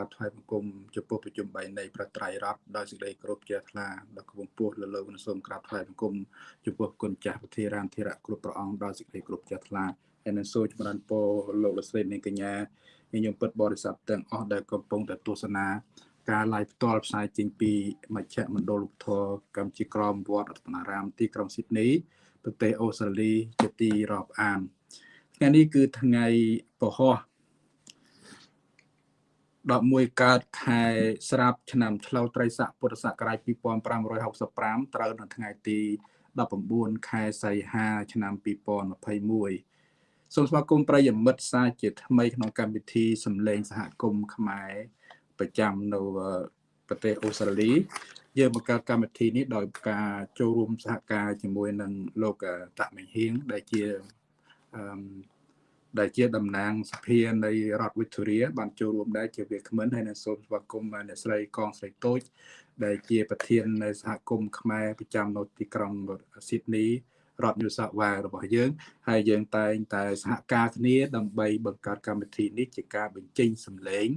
បាទថ្វាយបង្គំចំពោះប្រជុំ3នៃប្រត្រៃរដ្ឋដោយសេចក្តីគោរពជ្រះថ្លាដល់គង់ពោះលើលោកសូមក្រាបថ្វាយបង្គំចំពោះគុណចាស់ពធារានធិរៈគ្រប់ព្រះអង្គដោយសេចក្តីគោរពជ្រះថ្លាហើយនឹងសូមចម្រើនពរលោកលោកស្រីនិងកញ្ញាញញឹមពិតបរិស័ទទាំងអស់ដែលកំពុងតែទស្សនាការ live ផ្ទាល់ផ្សាយចេញពីមជ្ឈមណ្ឌលលោកធរកម្ពុជាក្រមវត្តរតនារាមទីក្រុងស៊ីដនីប្រទេសអូស្ត្រាលីជាទីរាប់អានថ្ងៃនេះគឺថ្ងៃពហុ 11កើតខែស្រាប់ឆ្នាំឆ្លូវត្រីស័កពុទ្ធសករាជ2565ត្រូវនៅថ្ងៃទី19ខែសីហាឆ្នាំ2021សូមស្វាគមន៍ប្រិយមិត្តសាជាថ្មីក្នុងកម្មវិធីសម្លេងសហគមន៍ខ្មែរប្រចាំនៅប្រទេសអូស្ត្រាលីយើងបង្កើតកម្មវិធីនេះដោយការចូលរួមសហការជាមួយនឹងលោកតាក់មេហៀងដែលជាអឺ ដែលជាតំណាងសភានៃរដ្ឋវិទូរីបានចូលរួមដែរជាវាគ្មិនហើយនៅសូមស្វាគមន៍អ្នកស្រីកងស្រីតូច ដែលជាប្រធាននៃសហគមន៍ខ្មែរប្រចាំនៅទីក្រុងស៊ីដនីរដ្ឋញូសាវ៉ារបស់យើងហើយយើងតែងតែសហការគ្នាដើម្បីបង្កើតកម្មវិធីនេះជាការបញ្ចេញសម្លេង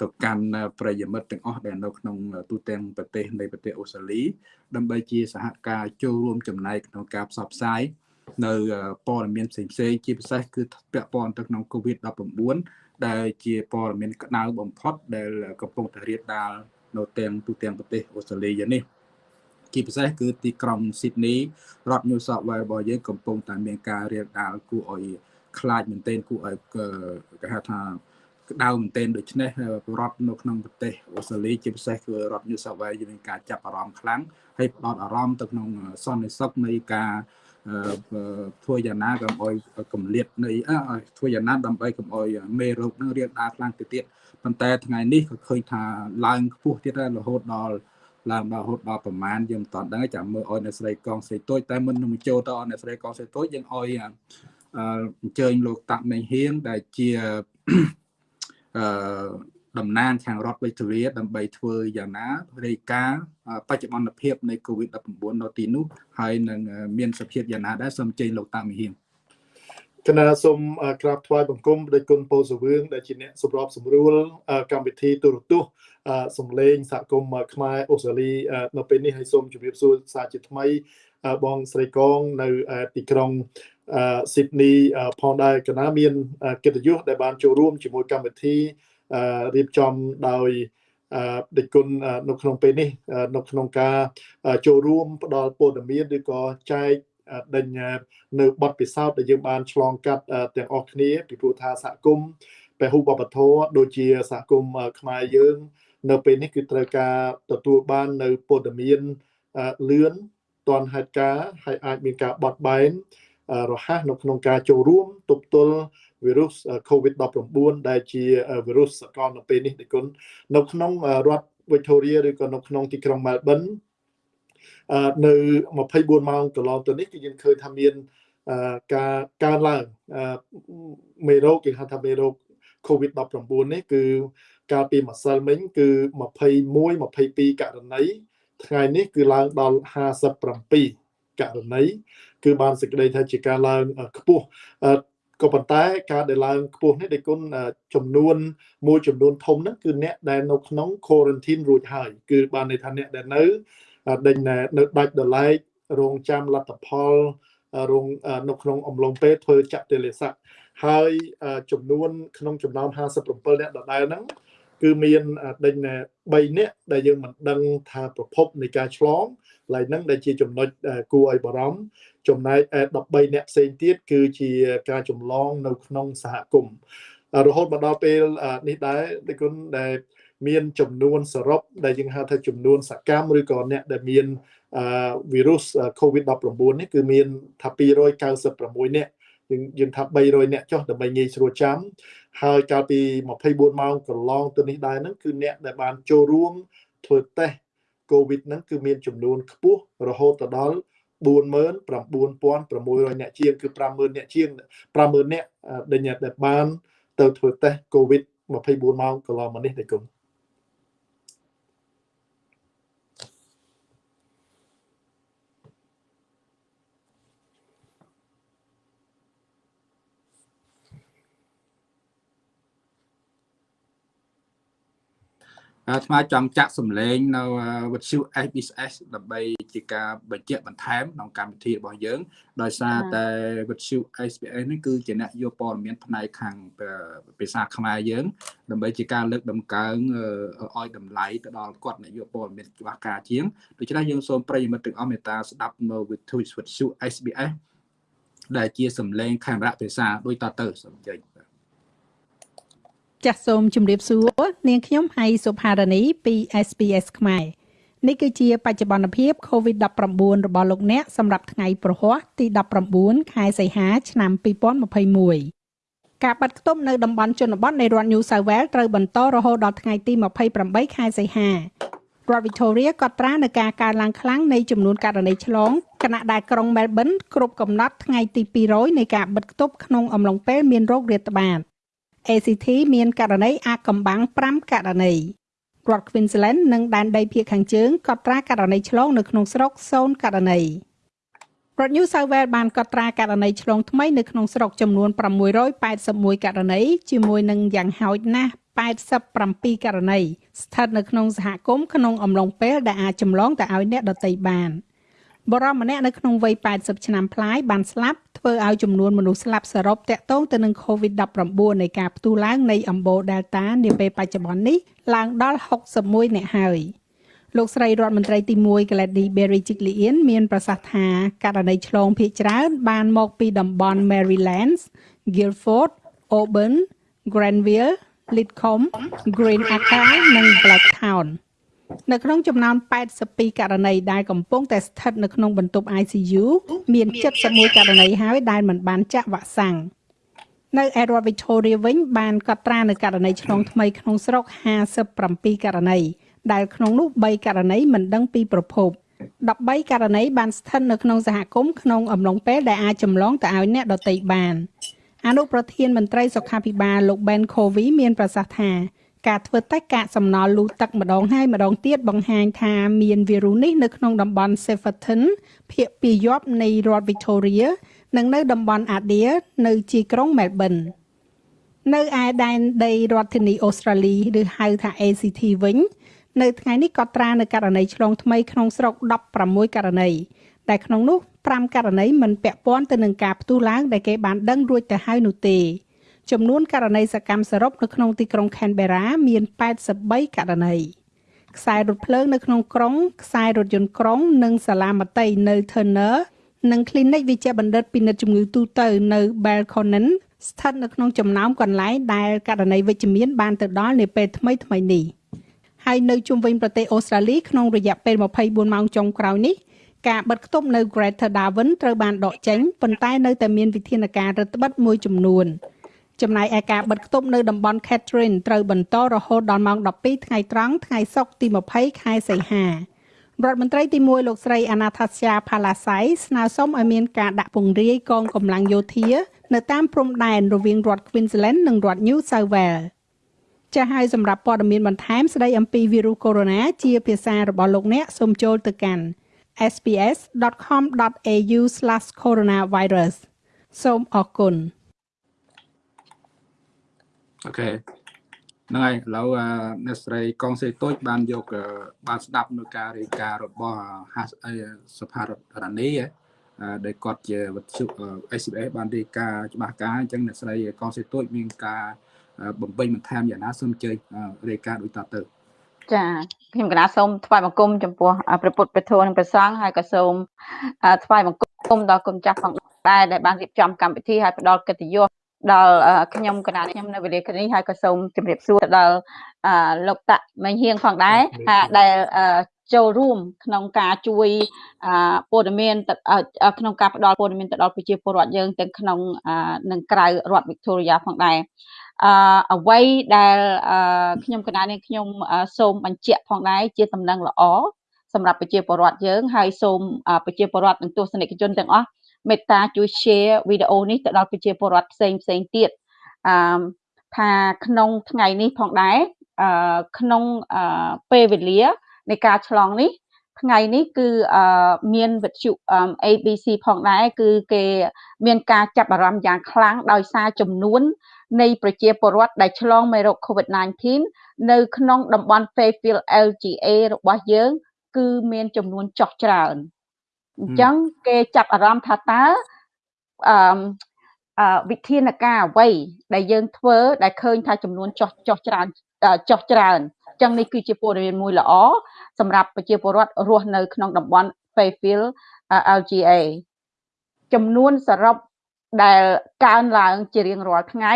ទៅកាន់ប្រិយមិត្តទាំងអស់ដែលនៅក្នុងទូទាំងប្រទេសនៃប្រទេសអូស្ត្រាលីដើម្បីជាសហការចូលរួមចំណែកក្នុងការផ្សព្វផ្សាយ នៅព័ត៌មានផ្សេងផ្សេងជាពិសេសគឺពាក់ព័ន្ធទៅក្នុង COVID-19 ដែលជាព័ត៌មានក្តៅបំផុត ដែលកំពុងតែរៀបដាលនៅទាំងទូទាំងប្រទេសអូស្ត្រាលីនេះជាពិសេសគឺទីក្រុងស៊ីដនីរដ្ឋ New South Wales របស់យើងកំពុងតែមានការរៀបដាលគួរឲ្យខ្លាចមែនទែនគួរឲ្យគេហៅថាក្តៅមែនទែនដូច្នេះរដ្ឋនៅក្នុងប្រទេសអូស្ត្រាលីជាពិសេសគឺរដ្ឋ New South Wales មានការចាប់អារម្មណ៍ខ្លាំងហើយផ្ដោតអារម្មណ៍ទៅក្នុងសន្តិសុខនៃការ ធ្វើយ៉ាងណាកុំអោយកម្លៀតនៃធ្វើយ៉ាងណាដើម្បីកុំអោយមេរោគនឹងរៀបដាខ្លាំងទៅទៀតប៉ុន្តែថ្ងៃនេះក៏ឃើញថាឡើងខ្ពស់ទៀតហើយរហូតដល់ឡើងដល់រហូតដល់ប្រមាណយើងមិនតាន់ដឹងចាំមើលឲ្យអ្នកស្រីកងស្រីតូចតែមុននឹងចូលទៅអស់អ្នកស្រីកងស្រីតូចយើងឲ្យអញ្ជើញលោកតាក់មេហៀងដែលជាអឺ តំណាងខាងរដ្ឋវិទ្យាដើម្បីធ្វើយ៉ាងណារាយការណ៍បច្ចុប្បន្នភាពនៃ COVID-19 នៅទីនោះហើយនឹងមានសភាពយ៉ាងណាដែរសូមជើញលោកតាមីហៀងគណៈសូមក្រាបថ្វាយបង្គំដោយគុណពោសវឿងដែលជាអ្នកសម្របសម្រួលកម្មវិធីទូរទស្សន៍សំឡេងសហគមន៍ខ្មែរអូស្ត្រាលីនៅពេលនេះហើយសូមជម្រាបសួរសាជាថ្មីបងស្រីកងនៅទីក្រុងស៊ីដនីផងដែរគណៈមានកិត្តិយសដែលបានចូលរួមជាមួយកម្មវិធី រៀបចំដោយដេចគុណនៅក្នុងពេលនេះនៅក្នុងការចូលរួមផ្ដល់ព័ត៌មានឬក៏ចែកដេញនៅបទពិសោធន៍ដែលយើងបានឆ្លងកាត់ទាំងអស់គ្នាពីព្រោះថាសហគមន៍ពហុបបធរដូចជាសហគមន៍ខ្មែរយើង នៅពេលនេះគឺត្រូវការទទួលបាននៅព័ត៌មានលឿនទាន់ហេតុការណ៍ហើយអាចមានការបត់បែនរហ័សនៅក្នុងការចូលរួមទប់ទល់វីរុស COVID-19 ដែលជាវីរុសសកលនៅពេលនេះដូចគុណនៅក្នុងរដ្ឋ Victoria ឬក៏នៅក្នុងទីក្រុង Melbourne នៅ24ម៉ោងកន្លងទៅនេះគឺយើងឃើញថាមានការកើនឡើងមេរោគគេហៅថាមេរោគ COVID-19 នេះគឺកាលពីម្សិលមិញគឺ21 22ករណីថ្ងៃនេះគឺឡើងដល់57ករណីគឺបានសេចក្តីថាជាការឡើងខ្ពស់ ក៏ប៉ុន្តែការដែលឡើងខ្ពស់នេះដែលគុណចំនួនមួយចំនួនធំហ្នឹងគឺអ្នកដែលនៅក្នុង quarantine រួចហើយ គឺបានន័យថាអ្នកដែលនៅដេញនៅដាច់ដライរងចាំលទ្ធផលរងនៅក្នុងអំឡុងពេលធ្វើចតិលេស័កហើយចំនួន ក្នុងចំណោម57អ្នកដដែលហ្នឹងគឺមានដេញ3នាក់ដែលយើងមិនដឹងថាប្រភពនៃការឆ្លង ឡើយហ្នឹងដែលជាចំណុចគួរឲ្យបារម្ភចំណែក13អ្នកផ្សេងទៀតគឺជាការចម្លងនៅក្នុងសហគមន៍រហូតមកដល់ពេលនេះដែរដូចគុណដែលមានចំនួនសរុបដែលយើងហៅថាចំនួនសកម្មឬក៏អ្នកដែលមានវីរុស COVID-19 នេះគឺមានថា296នាក់យើងយើងថា300នាក់ចុះដើម្បីងាយស្រួលចាំហើយកាលពី24ម៉ោងកន្លងទៅនេះដែរហ្នឹងគឺអ្នកដែលបានចូលរួមធ្វើតេស្ត COVID ហ្នឹងគឺមានចំនួនខ្ពស់រហូតដល់49600អ្នកជាងគឺ50000អ្នកជាង50000អ្នកដែលបានទៅធ្វើតេស្ត COVID 24ម៉ោងកន្លងមកនេះទេគុំ អាថ្មចង់ចាក់សម្លេងនៅវិទ្យុ SBS ដើម្បីជាការបញ្ជាក់បន្ថែមក្នុងកម្មវិធីរបស់យើង ដោយសារតែវិទ្យុ SBS នេះគឺជាអ្នកយកព័ត៌មានផ្នែកខាងភាសាខ្មែរយើង ដើម្បីជាការលើកដំកើងឲ្យតម្លៃទៅដល់គាត់អ្នកយកព័ត៌មានច្បាស់ការជាងដូច្នេះយើងសូមប្រិយមិត្តទាំងអស់មេត្តាស្ដាប់នៅវិទ្យុវិទ្យុ SBS ដែលជាសម្លេងខេមរៈភាសាដូចតទៅសូមចេញ ចាសសូមជម្រាបសួរនាងខ្ញុំហៃសុផារនីពី SPS ខ្មែរនេះគឺជាបច្ចុប្បន្នភាព COVID-19 របស់លោកអ្នកសម្រាប់ថ្ងៃប្រហ័សទី19ខែសីហាឆ្នាំ2021ការបាត់ខ្ទប់នៅតំបន់ជនបទនៃរដ្ឋ New South Wales ត្រូវបន្តរហូតដល់ថ្ងៃទី28ខែសីហារដ្ឋ Victoria ក៏ត្រានៅការកើនឡើងខ្លាំងនៃចំនួនករណីឆ្លងខណៈដែលក្រុង Melbourne គ្រប់កំណត់ថ្ងៃទី200នៃការបិទគប់ក្នុងអំឡុងពេលមានរោគរាតត្បាត ACT មានករណីអាកំបាំង5ករណីរដ្ឋ Queensland និងដែនដីភាគខាងជើងកត់ត្រាករណីឆ្លងនៅក្នុងស្រុក0ករណីរដ្ឋ New South Wales បានកត់ត្រាករណីឆ្លងថ្មីនៅក្នុងស្រុកចំនួន681ករណីជាមួយនឹងយ៉ាងហោចណាស់87ករណីស្ថិតនៅក្នុងសហគមន៍ក្នុងអំឡុងពេលដែលអាចចម្លងទៅឲ្យអ្នកដទៃបាន។ បរិម្នាក់នៅក្នុងវ័យ80ឆ្នាំប្លាយបានស្លាប់ធ្វើឲ្យចំនួនមនុស្សស្លាប់សរុបតាក់ទងទៅនឹង COVID-19 នៃការផ្ទុះឡើងនៃអំបូរ Delta នាពេលបច្ចុប្បន្ននេះឡើងដល់61អ្នកហើយលោកស្រីរដ្ឋមន្ត្រីទី1 Gladys Berejiklian មានប្រសាសន៍ថាករណីឆ្លងភាគច្រើនបានមកពីតំបន់ Marylands, Guildford, Auburn, Granville, Lidcombe, Green Acre និង Blacktown ។ នៅក្នុងចំណោម82ករណីដែលកំពុងតែស្ថិតនៅក្នុងបន្ទប់ ICU មាន71ករណីហើយដែលមិនបានចាក់វ៉ាក់សាំងនៅឯរដ្ឋ Victoria វិញបានកត់ត្រានៅករណីឆ្លងថ្មីក្នុងស្រុក57ករណីដែលក្នុងនោះ3ករណីមិនដឹងពីប្រភព13ករណីបានស្ថិតនៅក្នុងសហគមន៍ក្នុងអំឡុងពេលដែលអាចចម្លងទៅឲ្យអ្នកដទៃបានអនុប្រធានមន្ត្រីសុខាភិបាលលោក Ben Covey មានប្រសាសន៍ថា ការធ្វើតេស្តកាកសំណល់លូទឹកម្ដងហើយម្ដងទៀតបង្ហាញថាមានវីរុសនេះនៅក្នុងតំបន់ Severton ភាគពាយ័ព្យនៃរដ្ឋ Victoria និងនៅតំបន់ Adair នៅជាយក្រុង Melbourne នៅឯដែនដីរដ្ឋធានីអូស្ត្រាលីឬហៅថា ACT វិញនៅថ្ងៃនេះក៏ត្រានៅករណីឆ្លងថ្មីក្នុងស្រុក16ករណីតែក្នុងនោះ5ករណីមិនពាក់ព័ន្ធទៅនឹងការផ្ទុះឡើងដែលគេបានដឹងរួចទៅហើយនោះទេ ចំនួនករណីសកម្មសរុបនៅក្នុងទីក្រុង Canberra មាន83ករណីខ្សែរថភ្លើងនៅក្នុងក្រុងខ្សែរថយន្តក្រុង និងសាលាមត្តេយ្យនៅ Turner និង Clinic វិជ្ជបណ្ឌិតពិនិត្យជំងឺទូទៅនៅ Belconnen ស្ថិតនៅក្នុងចំណោមកន្លែងដែលករណីវិជ្ជមានបានទៅដល់នាពេលថ្មីថ្មីនេះហើយនៅជុំវិញប្រទេសអូស្ត្រាលីក្នុងរយៈពេល24ម៉ោងចុងក្រោយនេះការបិទគប់នៅ Greater Darwin ត្រូវបានដកចេញប៉ុន្តែនៅតែមានវិធានការរដ្ឋបិទមួយចំនួន ចំណែកឯការបិទគប់នៅតំបន់ Catherine ត្រូវបន្តរហូតដល់ម៉ោង12ថ្ងៃត្រង់ថ្ងៃសុក្រទី20ខែសីហារដ្ឋមន្ត្រីទី1លោកស្រីអាណាថាស្យាផាឡាសៃស្នើសុំឲ្យមានការដាក់ពង្រាយកងកម្លាំងយោធា នៅតាមព្រំដែនរវាងរដ្ឋ Queensland និងរដ្ឋ New South Wales ចាស់ហើយសម្រាប់ព័ត៌មានបន្ថែមស្ដីអំពីវីរុសកូវីដ -19 ជាភាសារបស់លោកអ្នកសូមចូលទៅកាន់ sps.com.au/coronavirus សូមអរគុណ អូខេហ្នឹងហើយឥឡូវអ្នកស្រីកងសេទូចបានយកបានស្ដាប់នៅការរាយការណ៍របស់សភារដ្ឋរនីដែលគាត់ជាវិទ្យុ SBS បានរាយការណ៍ច្បាស់ការអញ្ចឹងអ្នកស្រីកងសេទូចមានការបំពេញបន្ថែមយ៉ាងណាសូមអញ្ជើញរាយការណ៍ដូចតទៅចាខ្ញុំកណាសូមថ្វាយបង្គំចំពោះព្រះពុទ្ធព្រះធម៌និងព្រះសង្ឃហើយក៏សូមថ្វាយបង្គំដល់គុណចាស់ផងដែរដែលបានរៀបចំកម្មវិធីហើយផ្ដល់កិត្តិយស ដល់ខ្ញុំកណាខ្ញុំនៅវេលានេះហើយក៏សូមជម្រាបសួរដល់លោកតាក់មេងហៀងផងដែរដែលចូលរួមក្នុងការជួយព័ត៌មានក្នុងការផ្ដល់ព័ត៌មានទៅដល់ប្រជាពលរដ្ឋយើងទាំងក្នុងនិងក្រៅរដ្ឋ Victoria ផងដែរអឺអ្វីដែលខ្ញុំកណានេះខ្ញុំសូមបញ្ជាក់ផងដែរជាដំណឹងល្អសម្រាប់ប្រជាពលរដ្ឋយើងហើយសូមប្រជាពលរដ្ឋនិងទស្សនិកជនទាំងអស់ មេត្តាជួយ share វីដេអូនេះទៅដល់ប្រជាពលរដ្ឋផ្សេងផ្សេងទៀតអឺថាក្នុងថ្ងៃនេះផងដែរអឺក្នុងពេលវេលានៃការឆ្លងនេះថ្ងៃនេះគឺមានវិទ្យុ ABC ផងដែរគឺគេមានការចាប់អារម្មណ៍យ៉ាងខ្លាំងដោយសារចំនួន នៃប្រជាពលរដ្ឋដែលឆ្លងមេរោគ COVID-19 នៅក្នុងតំបន់ Fairfield LGA របស់យើង គឺមានចំនួនចុះច្រើន អញ្ចឹងគេចាប់អារម្មណ៍ថាតើអឺវិធានការអ្វីដែលយើងធ្វើដែលឃើញថាចំនួនចុះចុះច្រើនចុះច្រើនអញ្ចឹងនេះគឺជាព័ត៌មានមួយល្អសម្រាប់ប្រជាពលរដ្ឋរស់នៅក្នុងតំបន់ Fairfield LGA ចំនួនសរុបដែលកើនឡើងជារៀងរាល់ថ្ងៃ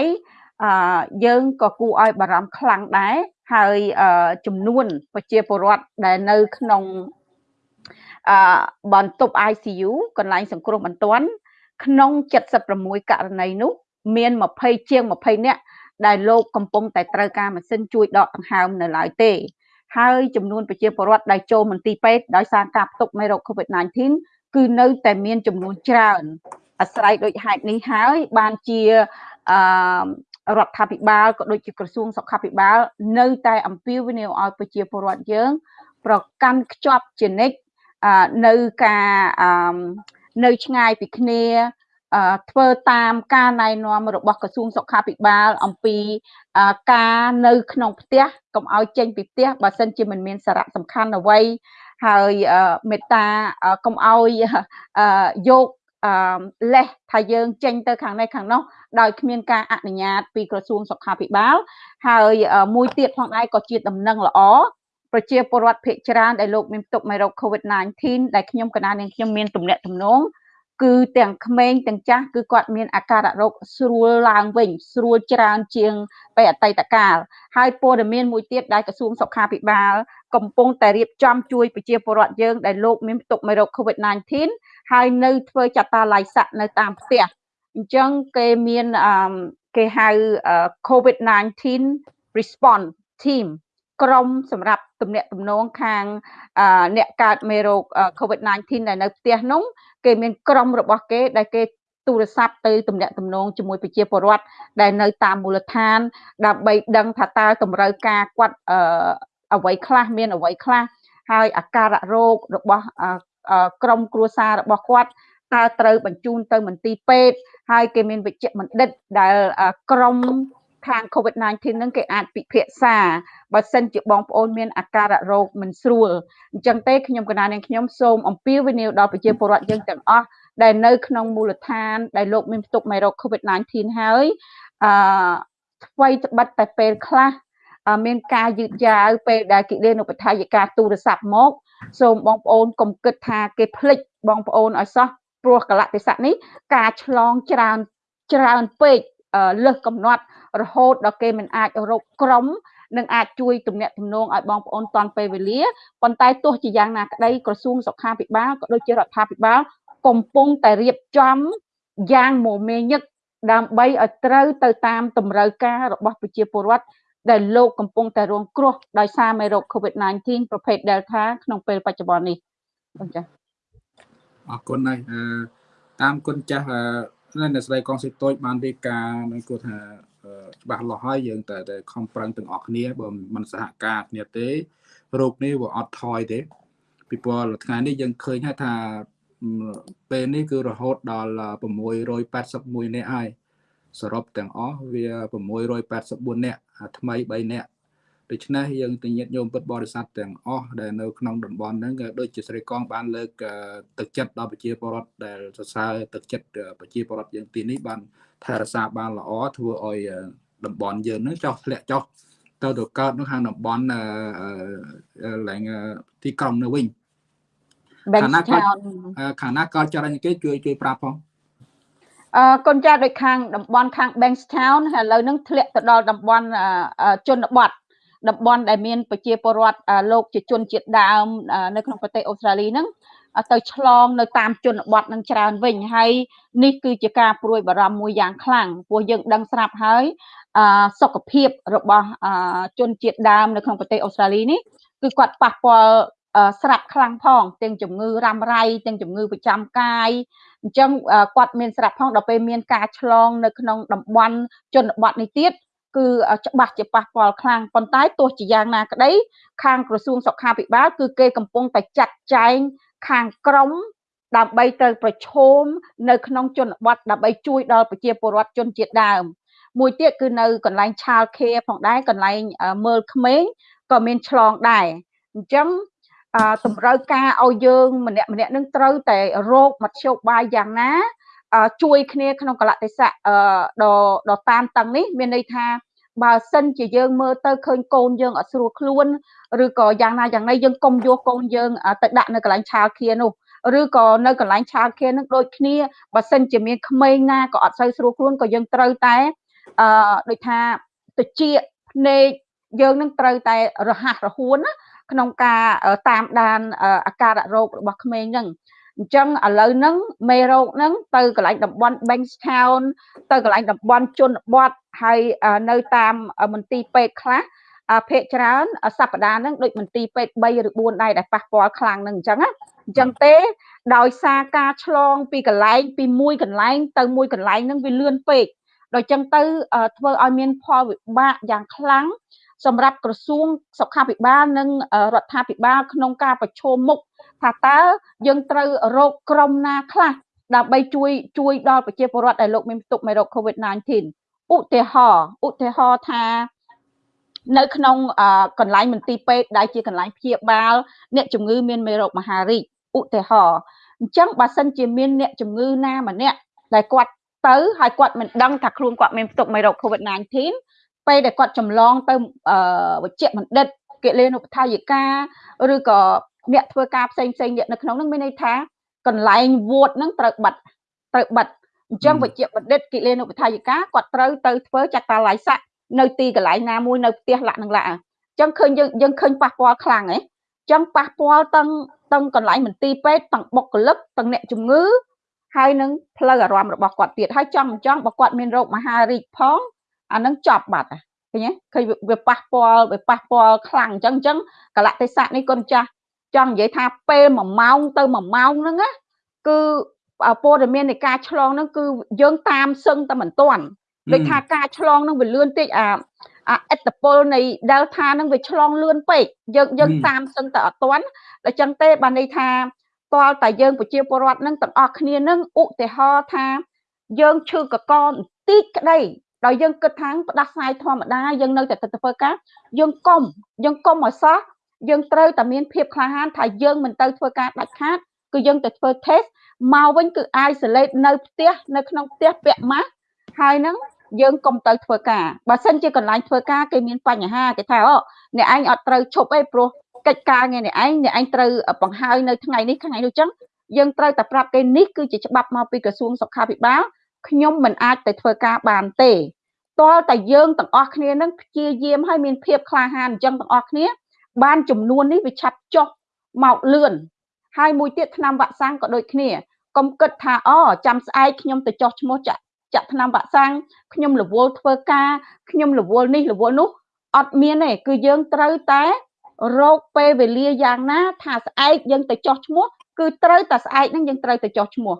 អឺយើងក៏គួរឲ្យបារម្ភខ្លាំងដែរហើយចំនួនប្រជាពលរដ្ឋដែលនៅក្នុង អឺបន្ទប់ ICU កន្លែងសង្គ្រោះបន្ទាន់ក្នុង76ករណីនោះ មាន20ជាង20នាក់ដែលលោកកំពុងតែត្រូវការម៉ាស៊ីនជួយដកដង្ហើមនៅឡើយទេ ហើយចំនួនប្រជាពលរដ្ឋដែលចូលមន្ទីរពេទ្យដោយសារការផ្ទុកមេរោគ COVID-19 គឺនៅតែមានចំនួនច្រើនអាស្រ័យដូចហេតុនេះហើយបានជាអឺរដ្ឋាភិបាលក៏ដូចជាក្រសួងសុខាភិបាល នៅតែអំពាវនាវឲ្យប្រជាពលរដ្ឋយើង ប្រកាន់ខ្ជាប់ជានិច្ច នៅការនៅឆ្ងាយពីគ្នាធ្វើតាមការណែនាំរបស់ក្រសួងសុខាភិបាលអំពីការនៅក្នុងផ្ទះកុំឲ្យចេញពីផ្ទះបើសិនជាមិនមានសារៈសំខាន់អ្វីហើយមេត្តាកុំឲ្យយកអឺលេសថាយើងចេញទៅខាងនេះខាងនោះដោយគ្មានការអនុញ្ញាតពីក្រសួងសុខាភិបាលហើយមួយទៀតផងដែរក៏ជាដំណឹងល្អ ប្រជាពលរដ្ឋភាគច្រើនដែលលោកមានផ្ទុកមេរោគ COVID-19 ដែលខ្ញុំកណានាងខ្ញុំមានទំនាក់ទំនងគឺទាំងក្មេងទាំងចាស់គឺគាត់មានអាការៈរោគស្រួលឡើងវិញ ស្រួលច្រើនជាងពេលអតីតកាលហើយព័ត៌មានមួយទៀតដែលក្រសួងសុខាភិបាល កំពុងតែរៀបចំជួយប្រជាពលរដ្ឋយើងដែលលោកមានផ្ទុកមេរោគ COVID-19 ហើយនៅធ្វើចតាឡៃស័កនៅតាមផ្ទះអញ្ចឹងគេមានគេហៅ COVID-19 response team ក្រុមសម្រាប់ទំនាក់ទំនងខាងអ្នកកើតមេរោគ COVID-19 ដែលនៅផ្ទះនោះគេមានក្រុមរបស់គេដែលគេទូរស័ព្ទទៅទំនាក់ទំនងជាមួយប្រជាពលរដ្ឋដែលនៅតាមមូលដ្ឋាន ដើម្បីដឹងថាតើតម្រូវការគាត់អ្វីខ្លះមានអ្វីខ្លះហើយអាការៈរោគរបស់ក្រុមគ្រួសាររបស់គាត់តើត្រូវបញ្ជូនទៅមន្ទីរពេទ្យហើយគេមានវិជ្ជបណ្ឌិតដែលក្រុម ខាង COVID-19 ហ្នឹងគេអាចពិភាក្សាបើសិនជាបងប្អូនមានអាការៈរោគមិនស្រួលអញ្ចឹងទេខ្ញុំកណានាងខ្ញុំសូមអំពាវនាវដល់ប្រជាពលរដ្ឋយើងទាំងអស់ដែលនៅក្នុងមូលដ្ឋាន ដែលលោកមានផ្ទុកមេរោគ COVID-19 ហើយអឺថ្មីត្បិតតែពេលខ្លះមានការយឺតយ៉ាវពេលដែលគិលានុបដ្ឋាយិកាទូរស័ព្ទមក សូមបងប្អូនកុំគិតថាគេភ្លេចបងប្អូនឲ្យសោះព្រោះកលៈទេសៈនេះការឆ្លងច្រើនច្រើនពេក លើសកំណត់រហូតដល់គេមិនអាចរកក្រុមនឹងអាចជួយទំនាក់ទំនងឲ្យបងប្អូនតាន់ពេលវេលាប៉ុន្តែទោះជាយ៉ាងណាក្តីក្រសួងសុខាភិបាលក៏ដូចជារដ្ឋាភិបាលកំពុងតែរៀបចំយ៉ាងមមាញឹកដើម្បីឲ្យត្រូវទៅតាមតម្រូវការរបស់ប្រជាពលរដ្ឋដែលលោកកំពុងតែរងគ្រោះដោយសារមេរោគ COVID-19 ប្រភេទ Delta ក្នុងពេលបច្ចុប្បន្ននេះបងចា៎អរគុណហើយតាមគុណចាស់ អ្នកស្រីកងសិតូចបានរៀបការនឹងគាត់ថាច្បាស់លាស់ហើយយើងតែតែខំប្រឹងទាំងអស់គ្នាបើមិនសហការគ្នាទេរោគនេះវាអត់ថយទេពីព្រោះថ្ងៃនេះយើងឃើញថាពេលនេះគឺរហូតដល់681នាក់ហើយសរុបទាំងអស់វា684នាក់ថ្មី3នាក់ ដូច្នេះយើងទញាតញោមពុទ្ធបរិស័ទទាំងអស់ដែលនៅក្នុងតំបន់ហ្នឹងក៏ដូចជាស្រីកងបានលើកទឹកចិត្តដល់ប្រជាពលរដ្ឋដែលសរសើរទឹកចិត្តប្រជាពលរដ្ឋយើងទីនេះបានថែរក្សាបានល្អធ្វើឲ្យតំបន់យើងហ្នឹងចោះធ្លាក់ចុះទៅទៅកើតនៅខាងតំបន់ឡើងទីក្រុងនៅវិញខាងណាគាត់ខាងណាគាត់ចរិញគេជួយជួយប្រាប់ផងអឺកូនចាស់ដូចខាងតំបន់ខាង Bankstown ហើយឥឡូវហ្នឹងធ្លាក់ទៅដល់តំបន់ជនបទ តំបន់ដែលមានប្រជាពលរដ្ឋលោកជាជនជាតិដើមនៅក្នុងប្រទេសអូស្ត្រាលីហ្នឹងទៅឆ្លងនៅតាមជនបទនឹងច្រើនវិញហើយនេះគឺជាការព្រួយបារម្ភមួយយ៉ាងខ្លាំងព្រោះយើងដឹងស្រាប់ហើយសុខភាពរបស់ជនជាតិដើមនៅក្នុងប្រទេសអូស្ត្រាលីនេះគឺគាត់ប៉ះពាល់ស្រាប់ខ្លាំងផងទាំងជំងឺរ៉ាំរ៉ៃទាំងជំងឺប្រចាំកាយអញ្ចឹងគាត់មានស្រាប់ផងដល់ពេលមានការឆ្លងនៅក្នុងតំបន់ជនបទនេះទៀត គឺច្បាស់ជាប៉ះពាល់ខ្លាំងប៉ុន្តែទោះជាយ៉ាងណាក្តីខាងក្រសួងសុខាភិបាលគឺគេកំពុងតែចាត់ចែងខាងក្រមដើម្បីទៅប្រឈមនៅក្នុងជនបទដើម្បីជួយដល់ប្រជាពលរដ្ឋជនជាតិដើមមួយទៀតគឺនៅកន្លែងឆាលខេផងដែរកន្លែងមើលក្មេងក៏មានឆ្លងដែរអញ្ចឹងតម្រូវការឲ្យយើងម្នាក់ម្នាក់នឹងត្រូវតែរោគមធ្យោបាយយ៉ាងណា ជួយគ្នាក្នុងកលតិសៈដ៏ដ៏តាមតឹងនេះមានន័យថាបើសិនជាយើងមើលទៅឃើញកូនយើងអត់ស្រួលខ្លួនឬក៏យ៉ាងណាយ៉ាងណីយើងកុំយកកូនយើងទៅដាក់នៅកន្លែងឆាលឃានោះឬក៏នៅកន្លែងឆាលឃានឹងដូចគ្នាបើសិនជាមានក្មេងណាក៏អត់សូវស្រួលខ្លួនក៏យើងត្រូវតែអឺដូចថាតិចភ្នែកយើងនឹងត្រូវតែរហ័សរហួនណាក្នុងការតាមដានអាការៈរោគរបស់ក្មេងហ្នឹង អញ្ចឹងឥឡូវហ្នឹងមេរោគហ្នឹងទៅកន្លែងតំបន់ Bankstown ទៅកន្លែងតំបន់ជនបទហើយនៅតាមមន្ទីរពេទ្យខ្លះភាគច្រើនសប្តាហ៍ហ្នឹងដូចមន្ទីរពេទ្យ3ឬ4ដែរដែលប៉ះពាល់ខ្លាំងហ្នឹងអញ្ចឹងណាអញ្ចឹងទេដោយសារការឆ្លងពីកន្លែងពីមួយកន្លែងទៅមួយកន្លែងហ្នឹងវាលឿនពេកដល់ចឹងទៅធ្វើឲ្យមានផលវិបាកយ៉ាងខ្លាំងសម្រាប់ក្រសួងសុខាភិបាលនិងរដ្ឋាភិបាលក្នុងការប្រឈមមុខ ថាតើយើងត្រូវរកក្រុមណាខ្លះដើម្បីជួយជួយដល់ប្រជាពលរដ្ឋដែលលោកមានផ្ទុកមេរោគ COVID-19 ឧទាហរណ៍ឧទាហរណ៍ថានៅក្នុងកន្លែងមន្ទីរពេទ្យដែលជាកន្លែងព្យាបាលអ្នកជំងឺមានមេរោគមហារីកឧទាហរណ៍អញ្ចឹងបើសិនជាមានអ្នកជំងឺណាម្នាក់ដែលគាត់ទៅហើយគាត់មិនដឹងថាខ្លួនគាត់មានផ្ទុកមេរោគ COVID-19 ពេលដែលគាត់ចម្លងទៅវិជ្ជបណ្ឌិតកិលេនុបដ្ឋាយិកាឬក៏ អ្នកធ្វើការផ្សេងផ្សេងនៅក្នុងហ្នឹងមានន័យថាកន្លែងវួតហ្នឹងត្រូវបិទត្រូវបិទអញ្ចឹងវិជ្ជបណ្ឌិតកិលេនុបដ្ឋាយិកាគាត់ត្រូវទៅធ្វើចតាល័យស័កនៅទីកន្លែងណាមួយនៅផ្ទះលក្ខនឹងលក្ខអញ្ចឹងឃើញយើងយើងឃើញប៉ះពាល់ខ្លាំងហ៎អញ្ចឹងប៉ះពាល់ទាំងទាំងកន្លែងមន្ទីរពេទ្យទាំងបុគ្គលិកទាំងអ្នកជំងឺហើយនឹងផ្លូវអារម្មណ៍របស់គាត់ទៀតហើយចង់មិនចង់បើគាត់មានរោគមហារីកផងអានឹងចប់បាត់ឃើញទេឃើញវាប៉ះពាល់វាប៉ះពាល់ខ្លាំងអញ្ចឹងអញ្ចឹងកលៈទេសៈនេះគុណចាស់ ចង់និយាយថាពេល1ម៉ោងទៅ1ម៉ោងហ្នឹងណាគឺព័ត៌មាននៃការឆ្លងហ្នឹងគឺយើងតាមសឹងតែមិនទាន់ដូចថាការឆ្លងហ្នឹងវាលឿនតិចអាអាអត្តពលនៃ Delta ហ្នឹងវាឆ្លងលឿនពេកយើងយើងតាមសឹងតែអត់ទាន់ដល់ចឹងទេបានន័យថាតលតែយើងប្រជាពលរដ្ឋហ្នឹងទាំងអស់គ្នាហ្នឹងឧទាហរណ៍ថាយើងឈឺកកបន្តិចក្តីដោយយើងគិតថាផ្ដាសាយធម្មតាយើងនៅតែទៅធ្វើការយើងកុំយើងកុំឲ្យសោះ យើងត្រូវតែមានភាពក្លាហានថាយើងមិនទៅធ្វើការដាច់ខាតគឺយើងទៅធ្វើ test មកវិញគឺ isolate នៅផ្ទះនៅក្នុងផ្ទះពាក់ម៉ាស់ហើយហ្នឹងយើងកុំទៅធ្វើការបើសិនជាកន្លែងធ្វើការគេមានបញ្ហាគេថាអូអ្នកឯងអត់ត្រូវឈប់អីព្រោះកិច្ចការងារអ្នកឯងអ្នកឯងត្រូវបង្ហើយនៅថ្ងៃនេះថ្ងៃនោះចឹងយើងត្រូវតែប្រាប់គេនេះគឺជាច្បាប់មកពីក្រសួងសុខាភិបាលខ្ញុំមិនអាចទៅធ្វើការបានទេតើតែយើងទាំងអស់គ្នានឹងព្យាយាមឲ្យមានភាពក្លាហានអញ្ចឹងទាំងអស់គ្នា បានចំនួននេះវាឆាប់ចុះមកលឿនហើយមួយទៀតឆ្នាំវ៉ាក់សាំងក៏ដូចគ្នាកុំគិតថាអូចាំស្អែកខ្ញុំទៅចោះឈ្មោះចាក់ចាក់ឆ្នាំវ៉ាក់សាំងខ្ញុំរវល់ធ្វើការខ្ញុំរវល់នេះរវល់នោះអត់មានទេគឺយើងត្រូវតែរោគពេលវេលាយ៉ាងណា ថាស្អែកយើងទៅចោះឈ្មោះគឺត្រូវតែស្អែកហ្នឹងយើងត្រូវទៅចោះឈ្មោះ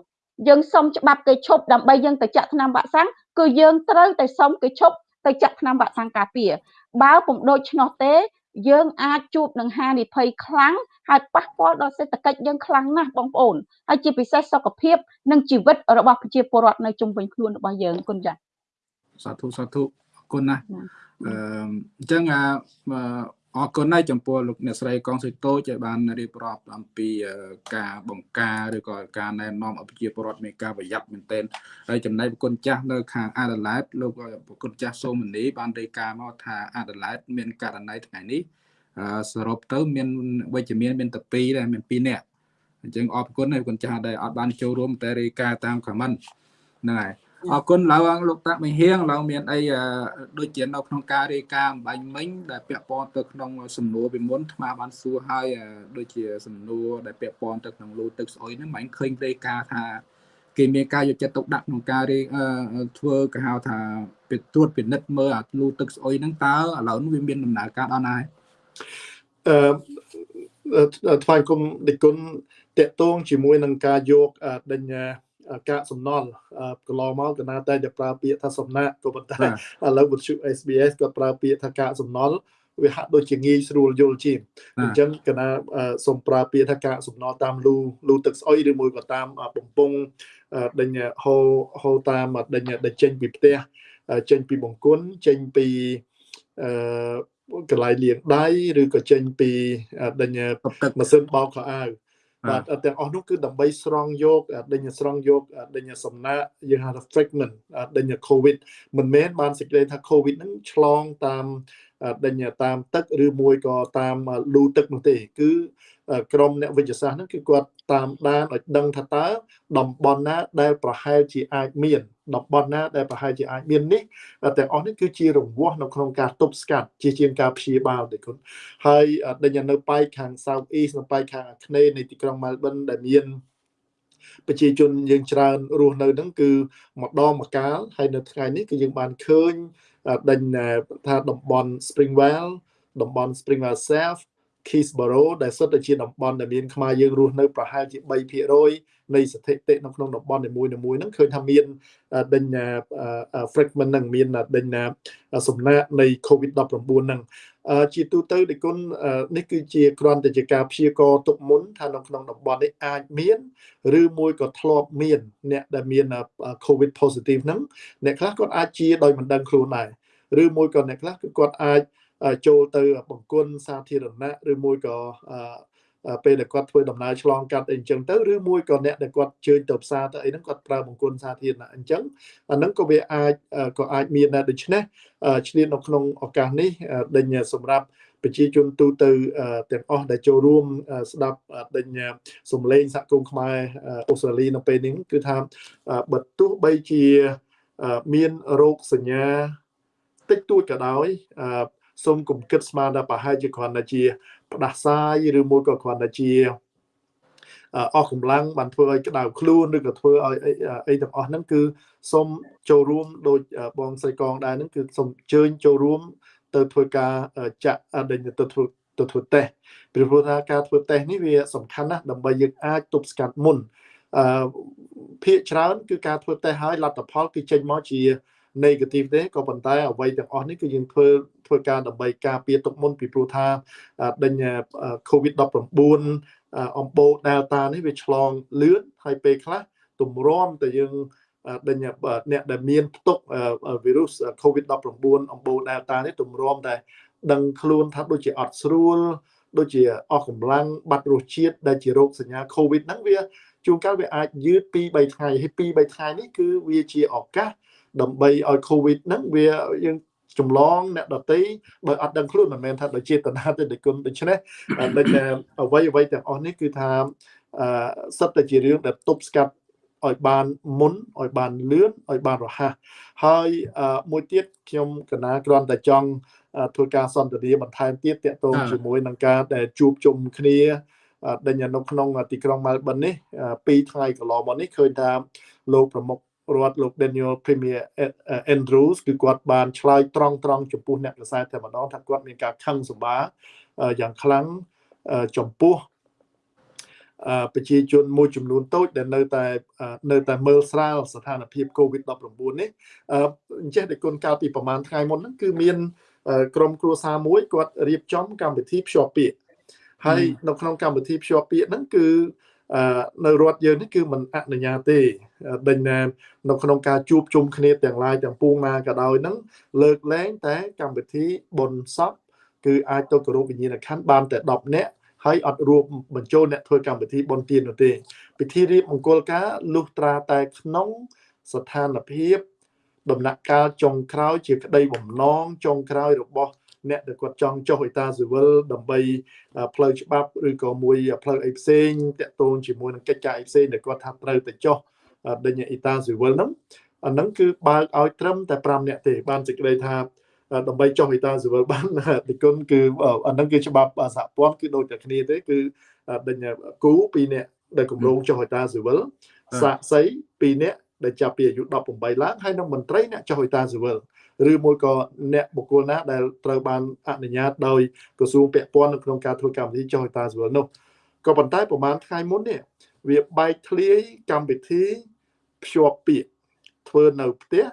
យើងសុំច្បាប់គេឈប់ដើម្បីយើងទៅចាក់ថ្នាំវ៉ាក់សាំងគឺយើងត្រូវតែសុំគេឈប់ទៅចាក់ថ្នាំវ៉ាក់សាំងការពារបើពុំដូច្នោះទេ យើងអាចជួបនឹងហានិភ័យខ្លាំងហើយប៉ះពាល់ដល់សេដ្ឋកិច្ចយើងខ្លាំងណាស់បងប្អូនហើយជាពិសេសសុខភាព និងជីវិតរបស់ប្រជាពលរដ្ឋនៅជុំវិញខ្លួនរបស់យើងគុណចា៎សាធុសាធុអរគុណណាស់អឺអញ្ចឹងអ រគុណណាស់ចំពោះលោកអ្នកស្រីកងសុយតូចដែលបានរៀបរាប់អំពីការបង្ការឬក៏ការណែនាំឲ្យប្រជាពលរដ្ឋមានការប្រយ័ត្នមែនទែនហើយចំណែកប្រគុណចាស់នៅខាងអាដាលេតលោកប្រគុណចាស់សូមនីបានរាយការណ៍មកថាអាដាលេតមានករណីថ្ងៃនេះសរុបទៅមានវិជ្ជមានមានតែ2ដែរមាន2នាក់អញ្ចឹងអរគុណហើយប្រគុណចាស់ដែលអត់បានចូលរួមតែរាយការណ៍តាមខមមិនហ្នឹងហើយ អរគុណឡើងលោកតាមិហៀងឡើងមានអីដូចជានៅក្នុងការរាយការណ៍អំបញ្ញមិញដែលពាក់ព័ន្ធទៅក្នុងសំណួរពីមុនថ្មបានសួរហើយដូចជាសំណួរដែលពាក់ព័ន្ធទៅក្នុងលូទឹកស្អុយហ្នឹងមិនឃើញរាយការណ៍ថាគេមានការយកចិត្តទុកដាក់ក្នុងការធ្វើគេហៅថាពិត្រួតពិនិត្យមើលអាលូទឹកស្អុយហ្នឹងតើឥឡូវវាមានដំណើរការដល់ណាអឺថ្វាយគុំដឹកគុណតកតងជាមួយនឹងការយកដេញ កាកសំណល់កន្លងមកកណាតែតែប្រើពាក្យថាសំណាក់ក៏ប៉ុន្តែបាទឥឡូវវិទ្យុ SBS គាត់ប្រើពាក្យថាកាកសំណល់វាហាក់ដូចជាងាយស្រួលយល់ជាងអញ្ចឹងកណាសូមប្រើពាក្យថាកាកសំណល់តាមលូលូទឹកស្អុយឬមួយក៏តាមបំពង់ដេញហូហូតាមដេញដេញចេញពីផ្ទះចេញពីបង្គន់ចេញពីអឺកន្លែងលាងដៃឬក៏ចេញពីដេញទឹកម៉ាស៊ីនបោកខោអាវ បាបាទទទាំងអស់នោះគឺដើម្បីស្រង់យកដេញស្រង់យកដេញសំណាក់យើងហៅថា fragment ដេញ covid មិនមែនបានសេចក្តីថា covid ហ្នឹងឆ្លងតាមដេញតាមទឹកឬមួយក៏តាមលូទឹកនោះទេគឺ ក្រុមអ្នកវិទ្យាសាស្ត្រហ្នឹងគឺគាត់តាមដានឲ្យដឹងថាតើតំបន់ណាដែលប្រហែលជាអាចមានតំបន់ណាដែលប្រហែលជាអាចមាននេះទាំងអស់នេះគឺជារង្វាស់នៅក្នុងការទប់ស្កាត់ជាជាងការព្យាបាលទេគុណហើយដេញនៅប៉ែកខាង South East នៅប៉ែកខាងអាគ្នេយ៍នៃទីក្រុង Melbourne ដែលមានប្រជាជនយើងច្រើនរស់នៅហ្នឹងគឺម្ដងម្កាលហើយនៅថ្ងៃនេះគឺយើងបានឃើញដេញថាតំបន់ Springvale តំបន់ Springvale South Keysborough ដែលសុទ្ធតែជាតំបន់ដែលមានខ្មែរយើងរស់នៅប្រហែលជា3%នៃស្ថិតិនៅក្នុងតំបន់នីមួយៗហ្នឹងឃើញថាមានដេញ fragment ហ្នឹងមានដេញសំណាក់នៃ COVID-19 ហ្នឹងជាទូទៅដឹកគុណនេះគឺជាគ្រាន់តែជាការព្យាករណ៍ទុកមុនថានៅក្នុងតំបន់នេះអាចមានឬមួយក៏ធ្លាប់មាន អ្នកដែលមាន COVID positive ហ្នឹងអ្នកខ្លះគាត់អាចជាដោយមិនដឹងខ្លួនដែរឬមួយក៏អ្នកខ្លះគឺគាត់អាច ចូលទៅបង្គន់សាធារណៈឬមួយក៏ពេលដែលគាត់ធ្វើដំណើរឆ្លងកាត់អីអញ្ចឹងទៅឬមួយក៏អ្នកដែលគាត់ជើញទៅផ្សារទៅអីហ្នឹងគាត់ប្រើបង្គន់សាធារណៈអញ្ចឹងអាហ្នឹងក៏វាអាចក៏អាចមានដែរដូច្នេះឆ្លៀននៅក្នុងឱកាសនេះដេញសម្រាប់ប្រជាជនទូទៅទាំងអស់ដែលចូលរួមស្ដាប់ដេញសំឡេងសហគមន៍ខ្មែរអូស្ត្រាលីនៅពេលនេះគឺថាបើទោះបីជាមានរោគសញ្ញាតិចតួចក៏ដោយ សូមកុំគិតស្មានថាប្រហែលជាគ្រាន់តែជាផ្ដាសាយឬមួយក៏គ្រាន់តែជាអស់កម្លាំងបានធ្វើឲ្យក្តៅខ្លួនឬក៏ធ្វើឲ្យអីទាំងអស់ហ្នឹងគឺសូមចូលរួមដោយបងស្រីកងដែរហ្នឹងគឺសូមអញ្ជើញចូលរួមទៅធ្វើការចាក់ដេញទៅធ្វើទៅធ្វើតេស្តពីព្រោះថាការធ្វើតេស្តនេះវាសំខាន់ណាស់ដើម្បីយើងអាចទប់ស្កាត់មុនអឺភាគច្រើនគឺការធ្វើតេស្តហើយលទ្ធផលគឺចេញមកជា negative ទេក៏ប៉ុន្តែអ្វីទាំងអស់នេះគឺយើងធ្វើធ្វើការដើម្បីការពារទុកមុនពីព្រោះថាដេញ COVID-19 អំបូរ Delta នេះវាឆ្លងលឿនហើយពេលខ្លះទម្រាំតែយើងដេញអ្នកដែលមានផ្ទុកវីរុស COVID-19 អំបូរ Delta នេះទម្រាំតែដឹងខ្លួនថាដូចជាអត់ស្រួលដូចជាអស់កម្លាំងបាត់រសជាតិដែលជារោគសញ្ញា COVID ហ្នឹងវាជួនកាលវាអាចយឺត2 3ថ្ងៃហើយ2 3ថ្ងៃនេះគឺវាជាឱកាស ដើម្បីឲ្យ COVID ហ្នឹងវាយើងចម្លងអ្នកដតីដោយអត់ដឹងខ្លួនមិនមែនថាដោយចេតនាទេដោយគុណដូច្នេះដូចអ្វីអ្វីទាំងអស់នេះគឺថាអឺសិតតែជារឿងដែលទប់ស្កាត់ឲ្យបានមុនឲ្យបានលឿនឲ្យបានរហ័សហើយមួយទៀតខ្ញុំកណាគ្រាន់តែចង់ធ្វើការសន្ទនាបន្ថែមទៀតតកតងជាមួយនឹងការដែលជួបជុំគ្នាដែលនៅក្នុងទីក្រុង Melbourne នេះ2ថ្ងៃកន្លងមកនេះឃើញថាលោកប្រមុខ រដ្ឋលោក Daniel Premier Andrews គឺគាត់បានឆ្លើយត្រង់ត្រង់ចំពោះអ្នកកសែតតែម្ដងថាគាត់មានការខឹងសម្បាយ៉ាងខ្លាំងចំពោះប្រជាជនមួយចំនួនតូចដែលនៅតែនៅតែមើលស្រាលស្ថានភាព COVID-19 នេះអញ្ចេះតែគុណកាលពីប្រហែលថ្ងៃមុនហ្នឹងគឺមានក្រុមគ្រួសារមួយគាត់រៀបចំកម្មវិធីភ្ជាប់ពាក្យហើយនៅក្នុងកម្មវិធីភ្ជាប់ពាក្យហ្នឹងគឺ នៅរដ្ឋយើងនេះគឺមិនអនុញ្ញាតទេដេញណានៅក្នុងការជួបជុំគ្នាទាំងឡាយទាំងពួងណាក៏ដោយហ្នឹងលើកលែងតែកម្មវិធីបុណ្យសពគឺអាចទៅគោរពវិញ្ញាណក្ខន្ធបានតែ10នាក់ហើយអត់រួមបញ្ចូលអ្នកធ្វើកម្មវិធីបុណ្យទាននោះទេពិធីរៀបមង្គលការលុះត្រាតែក្នុងស្ថានភាពដំណាក់កាលចុងក្រោយជាក្តីបំណងចុងក្រោយរបស់ អ្នកដែលគាត់ចង់ចុះអេតាស៊ីវិលដើម្បីផ្លូវច្បាប់ឬក៏មួយផ្លូវអីផ្សេងតាក់ទងជាមួយនឹងកិច្ចការអីផ្សេងដែលគាត់ថាត្រូវទៅចុះដេញអេតាស៊ីវិលហ្នឹងអាហ្នឹងគឺបើកឲ្យត្រឹមតែ5នាក់ទេបានសេចក្តីថាដើម្បីចុះអេតាស៊ីវិលបានទីគុណគឺអាហ្នឹងគឺច្បាប់សហព័ន្ធគឺដូចតែគ្នាទេគឺដេញគូ2នាក់ដែលគម្រោងចុះអេតាស៊ីវិលសាក់សី2នាក់ដែលចាប់ពីអាយុ18ឡើងហើយនឹងមន្ត្រីអ្នកចុះអេតាស៊ីវិល ឬមួយក៏អ្នកបុគ្គលណាដែលត្រូវបានអនុញ្ញាតដោយក្រសួងពាក់ព័ន្ធនៅក្នុងការធ្វើកម្មវិធីចុះហេតាសវលនោះក៏ប៉ុន្តែប្រហែលថ្ងៃមុននេះវាបែកធ្លាយកម្មវិធីភ្ជាប់ពាក្យធ្វើនៅផ្ទះ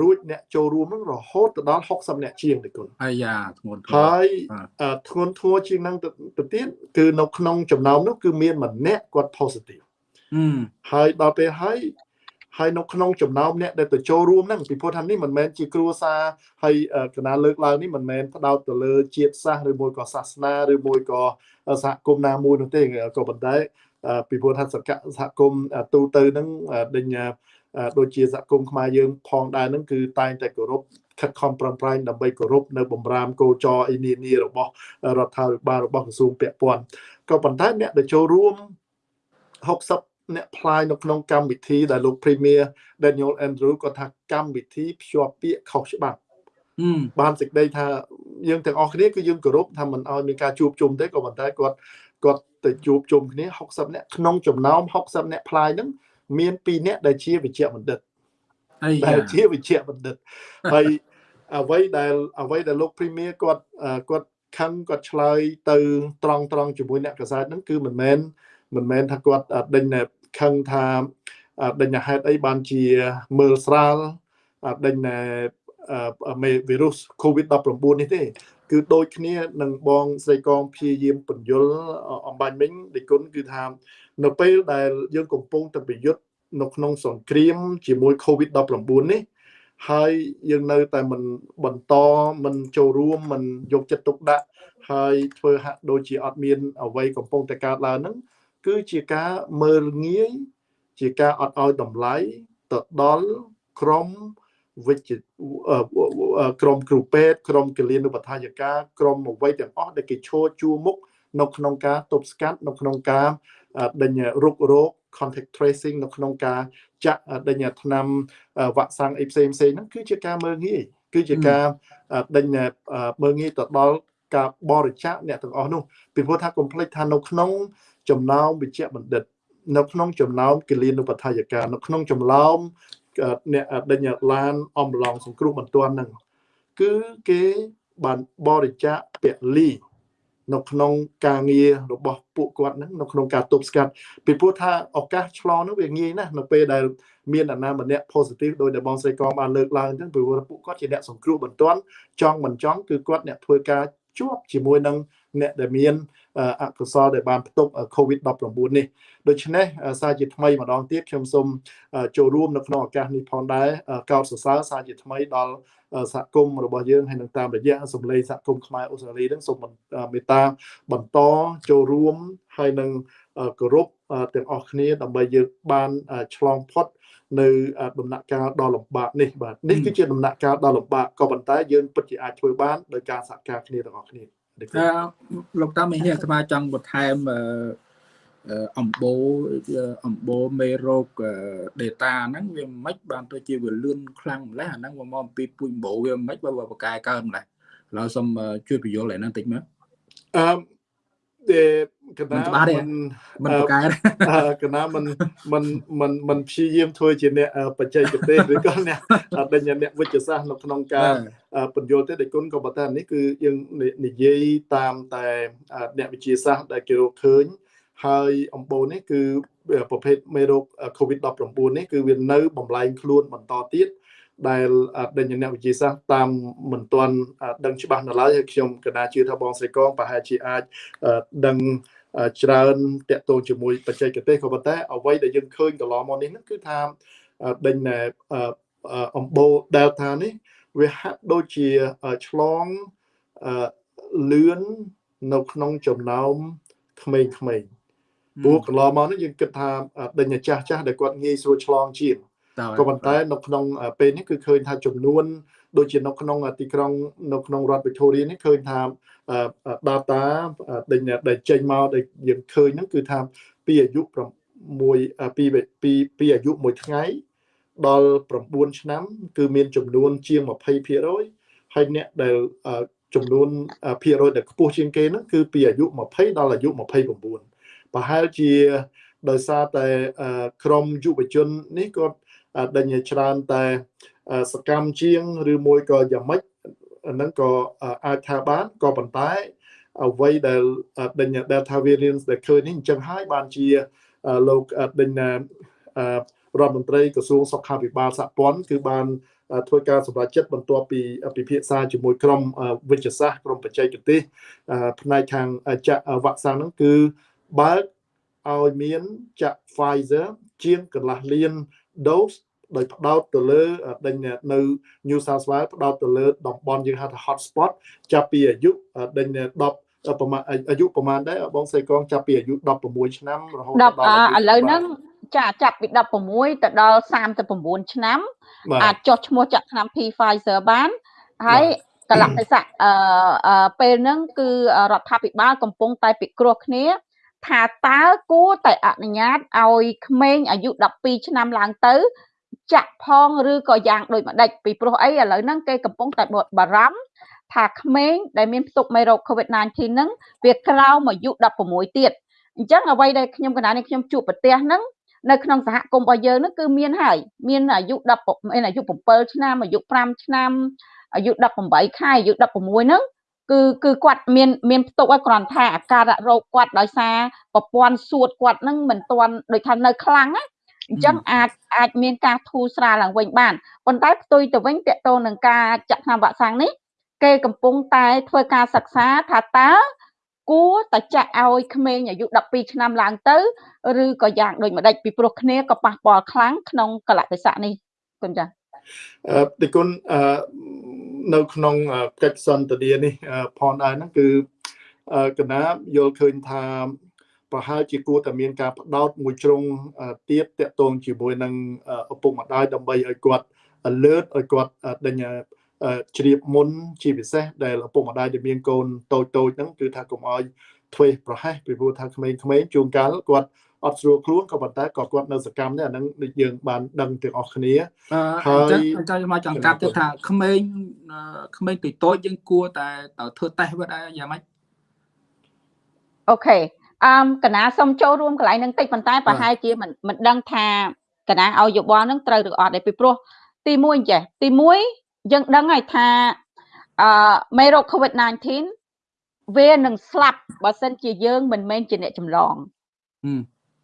រួចអ្នកចូលរួមនឹងរហូតទៅដល់60អ្នកជាងទេគុណអាយ៉ាធ្ងន់ធ្ងរហើយបាទអឺធ្ងន់ធ្ងរជាងហ្នឹងទៅទៅទៀតគឺនៅក្នុងចំណោមនោះគឺមានម្នាក់គាត់ positive អឺហើយដល់ពេលហើយ ហើយនៅក្នុងចំណោមអ្នកដែលទៅចូលរួមហ្នឹងពីព្រោះថានេះមិនមែនជាគ្រួសារហើយកណាលើកឡើងនេះមិនមែនផ្ដោតទៅលើជាតិសាសន៍ឬមួយក៏សាសនាឬមួយក៏សហគមន៍ណាមួយនោះទេក៏ប៉ុន្តែអឺពីព្រោះថាសកសហគមន៍ទូទៅហ្នឹងអឺដេញអឺដូចជាសហគមន៍ខ្មែរយើងផងដែរហ្នឹងគឺតែងតែគោរពខិតខំប្រឹងប្រែងដើម្បីគោរពនៅបំរាមកោចរអីនានារបស់រដ្ឋាភិបាលរបស់ក្រសួងពាក់ព័ន្ធក៏ប៉ុន្តែអ្នកដែលចូលរួម60 អ្នកផ្លាយនៅក្នុងកម្មវិធីដែលលោក Premier Daniel Andrew គាត់ថាកម្មវិធីភ្ជាប់ពាក្យខុសច្បាប់អឺបានសេចក្តីថាយើងទាំងអស់គ្នាគឺយើងគោរពថាមិនឲ្យមានការជួបជុំទេក៏ប៉ុន្តែគាត់គាត់ទៅជួបជុំគ្នា60នាក់ក្នុងចំណោម60នាក់ផ្លាយហ្នឹងមាន2នាក់ដែលជាវិជ្ជបណ្ឌិតអាដែលយ៉ាជាវិជ្ជបណ្ឌិតហើយអ្វីដែលអ្វីដែលលោក Premier គាត់អឺគាត់ខឹងគាត់ឆ្លើយទៅត្រង់ត្រង់ជាមួយអ្នកកសែតហ្នឹងគឺមិនមែន មិនមែនថាគាត់អត់ដេញតែខឹងថាអត់ដេញតែហេតុអីបានជាមើលស្រាលអត់ដេញតែអឺមេវីរុស COVID-19 នេះទេ គឺដូចគ្នានឹងបងស្រីកងព្យាយាមបញ្យលអំបញ្ញមិញដេគុណគឺថានៅពេលដែលយើងកំពុងតែប្រយុទ្ធនៅក្នុងសង្គ្រាម ជាមួយ COVID-19 នេះហើយយើងនៅតែមិនបន្តមិនចូលរួមមិនយកចិត្តទុកដាក់ហើយធ្វើហាក់ដូចជាអត់មានអ្វីកំពុងតែកើតឡើងហ្នឹង គឺជាការមើលងាយជាការអត់ឲ្យតម្លៃទៅដល់ក្រុមវិជ្ជាអឺក្រុមគ្រូពេទ្យក្រុមគិលានុបដ្ឋាយការក្រុមអ្វីទាំងអស់ដែលគេឈរជួរមុខនៅក្នុងការទប់ស្កាត់នៅក្នុងការអឺដេញរុករោគ contact tracing នៅក្នុងការចាក់ដេញថ្នាំវ៉ាក់សាំងអីផ្សេងផ្សេងហ្នឹងគឺជាការមើលងាយគឺជាការដេញមើលងាយទៅដល់ការបរិច្ចាគអ្នកទាំងអស់នោះពីព្រោះថាកុំភ្លេចថានៅក្នុង ចំណោមវិជ្ជបណ្ឌិត នៅក្នុងចំណោមគិលានុបដ្ឋាយការនៅក្នុងចំណោមអ្នកដេញឡានអំឡងសង្គ្រោះបន្ទាន់ហ្នឹងគឺគេបានបរិច្ចាគពលីនៅក្នុងការងាររបស់ពួកគាត់ហ្នឹងនៅក្នុងការទប់ស្កាត់ពីព្រោះថាឱកាសឆ្លងនោះវាងាយណាស់នៅពេលដែលមានអាណាម្នាក់ positive ដោយដែលបងស្រីកងបានលើកឡើងអញ្ចឹងពីព្រោះពួកគាត់ជាអ្នកសង្គ្រោះបន្ទាន់ចង់មិនចង់គឺគាត់អ្នកធ្វើការជាប់ជាមួយនឹងអ្នកដែលមាន អកុសលដែលបានផ្ទុក COVID-19 នេះដូច្នេះសារជាថ្មីម្ដងទៀតខ្ញុំសូមចូលរួមនៅក្នុងឱកាសនេះផងដែរកោតសរសើរសារជាថ្មីដល់សហគមន៍របស់យើងហើយនឹងតាមរយៈសម្លេងសហគមន៍ខ្មែរអូស្ត្រាលីនឹងសូមមេត្តាបន្តចូលរួមហើយនឹងគោរពទាំងអស់គ្នាដើម្បីយើងបានឆ្លងផុតនៅដំណាក់កាលដ៏លំបាកនេះបាទនេះគឺជាដំណាក់កាលដ៏លំបាកក៏ប៉ុន្តែយើងពិតជាអាចធ្វើបានដោយការសហការគ្នាទាំងអស់គ្នា អឺលោកតាមីនេះអាត្មាចង់បន្ថែមអឺអំបូរអំបូរមេរោគ data ហ្នឹងវាមិនបានទៅជាវាលឿនខ្លាំងម្ល៉េះអាហ្នឹងមកមកអំពីពូជអំបូរវាមិនបើបកកែកើតម្ល៉េះឡើយសូមជួយបញ្យល់ឯហ្នឹងតិចមើលអឺដែល កណាមិនច្បាស់ទេមិនមិនបកកែទេអឺកណាមិនមិនមិនមិនព្យាយាមធ្វើជាអ្នកបច្ចេកទេសឬក៏អ្នកដេញអ្នកវិទ្យាសាស្ត្រនៅក្នុងការបញ្យល់ទេដែលគុណក៏ប៉ុន្តែនេះគឺយើងនិយាយតាមតែអ្នកវិទ្យាសាស្ត្រដែលគេរកឃើញហើយអំបូរនេះគឺប្រភេទមេរោគ COVID-19 នេះគឺវានៅបំលែងខ្លួនបន្តទៀត ដែលដេញអ្នកវិទ្យាសាស្ត្រតាមមិនទាន់ដឹងច្បាស់នៅឡើយហើយខ្ញុំកណាជឿថាបងស្រីកងប្រហែលជាអាចដឹងច្រើនតាក់ទងជាមួយបច្ចេកទេសក៏ប៉ុន្តែអ្វីដែលយើងឃើញកន្លងមកនេះគឺថាដេញអំបូរ Delta នេះវាហាក់ដូចជាឆ្លងលឿននៅក្នុងចំណោមក្មេងៗព្រោះកន្លងមកនេះយើងគិតថាដេញចាស់ចាស់ដែលគាត់ងាយស្រួលឆ្លងជាង ក៏ប៉ុន្តែនៅក្នុងពេលនេះគឺឃើញថាចំនួនដូចជានៅក្នុងទីក្រុងនៅក្នុងរដ្ឋ Victoria នេះឃើញថា data ដេញដែលចេញមកដែលយើងឃើញហ្នឹងគឺថាពីអាយុ6ពីពីពីអាយុ1ថ្ងៃដល់9ឆ្នាំ គឺមានចំនួនជាង20%ហើយអ្នកដែលចំនួនភាគរយដែលខ្ពស់ជាងគេហ្នឹងគឺពីអាយុ20ដល់អាយុ29ប្រហែលជាដោយសារតែក្រមយុវជននេះគាត់ ដេញច្រើនតែសកម្មជាងឬមួយក៏យ៉ាងម៉េចហ្នឹងក៏អាចថាបានក៏ប៉ុន្តែអ្វីដែលដេញ Delta variant ដែលឃើញនេះអញ្ចឹងហើយបានជាលោកដេញរដ្ឋមន្ត្រីក្រសួងសុខាភិបាលសហព័ន្ធគឺបានធ្វើការសម្រេចចិត្តបន្ទាប់ពីពិភាក្សាជាមួយក្រុមវិទ្យាសាស្ត្រក្រុមបច្ចេកទេសផ្នែកខាងចាក់វ៉ាក់សាំងហ្នឹងគឺបើកឲ្យមានចាក់ Pfizer ជាងកន្លះលាន dose ដោយផ្ដោតទៅលើដេញនៅ New South Wales ផ្ដោតទៅលើតំបន់យើងហៅថា hot spot ចាប់ពីអាយុដេញ10ប្រមាណអាយុប្រមាណដែរបងសៃកងចាប់ពីអាយុ16ឆ្នាំរហូតដល់ឥឡូវហ្នឹងចាចាប់ពី16ទៅដល់39ឆ្នាំអាចចុះឈ្មោះចាក់ថ្នាំ P Pfizer បានហើយកលៈទេសៈអឺពេលហ្នឹងគឺរដ្ឋាភិបាលកំពុងតែពិគ្រោះគ្នា ថាតើគួរតែអនុញ្ញាតឲ្យក្មេងអាយុ12ឆ្នាំឡើងទៅចាក់ផងឬក៏យ៉ាងដូចម្ដេចពីព្រោះអីឥឡូវហ្នឹងគេកំពុងតែបារម្ភថាក្មេងដែលមានផ្ទុកមេរោគ COVID-19 ហ្នឹងវាក្រោមអាយុ16ទៀតអញ្ចឹងអ្វីដែលខ្ញុំកណ្ដាលនេះខ្ញុំជួបប្រទេសហ្នឹងនៅក្នុងសហគមន៍របស់យើងហ្នឹងគឺមានហើយមានអាយុ10មានអាយុ7ឆ្នាំអាយុ5ឆ្នាំអាយុ18ខែអាយុ16ហ្នឹង គឺគឺគាត់មានមានផ្ទុកឲ្យគ្រាន់ថាអាការៈរោគគាត់ដោយសារប្រព័ន្ធសួតគាត់នឹងមិនទាន់ដូចថានៅខ្លាំងណាអញ្ចឹងអាចអាចមានការធូរស្រាលឡើងវិញបានប៉ុន្តែផ្ទុយទៅវិញតកតងនឹងការចាក់ថ្នាំវ៉ាក់សាំងនេះគេកំពុងតែធ្វើការសិក្សាថាតើគួរតែចាក់ឲ្យក្មេងអាយុ12ឆ្នាំឡើងទៅឬក៏យ៉ាងដូចម្ដេចពីព្រោះគ្នាក៏ប៉ះពាល់ខ្លាំងក្នុងកលៈទេសៈនេះគុណចា៎អឺទីគុណអឺ នៅក្នុងកិច្ចសន្ទនានេះផងដែរហ្នឹងគឺកណាយល់ឃើញថាប្រហែលជាគួរតែមានការផ្ដោតមួយជ្រុងទៀតតកតងជាមួយនឹងឪពុកម្ដាយដើម្បីឲ្យគាត់ alert ឲ្យគាត់ដេញជ្រាបមុនជាពិសេសដែលឪពុកម្ដាយដែលមានកូនតូចតូចហ្នឹងគឺថាកុំឲ្យធ្វេសប្រហែសពីព្រោះថាក្មេងៗជួនកាលគាត់ អត់ស្រួលខ្លួនក៏ប៉ុន្តែក៏គាត់នៅសកម្មដែរអាហ្នឹងដូចយើងបានដឹងទាំងអស់គ្នាហើយអញ្ចឹងមកចង់កាត់ទៅថាក្មេងក្មេងតូចតូចយើងគួរតែធ្វើតេស្តវាដែរយ៉ាងម៉េចអូខេអឺកណាសុំចូលរួមកន្លែងហ្នឹងតិចប៉ុន្តែប្រហែលជាមិនមិនដឹងថាកណាឲ្យយោបល់ហ្នឹងត្រូវឬអត់ទេពីព្រោះទី1ចេះទី1យើងដឹងហើយថាអឺមេរោគ COVID-19 វានឹងស្លាប់បើសិនជាយើងមិនមែនជាអ្នកចម្លង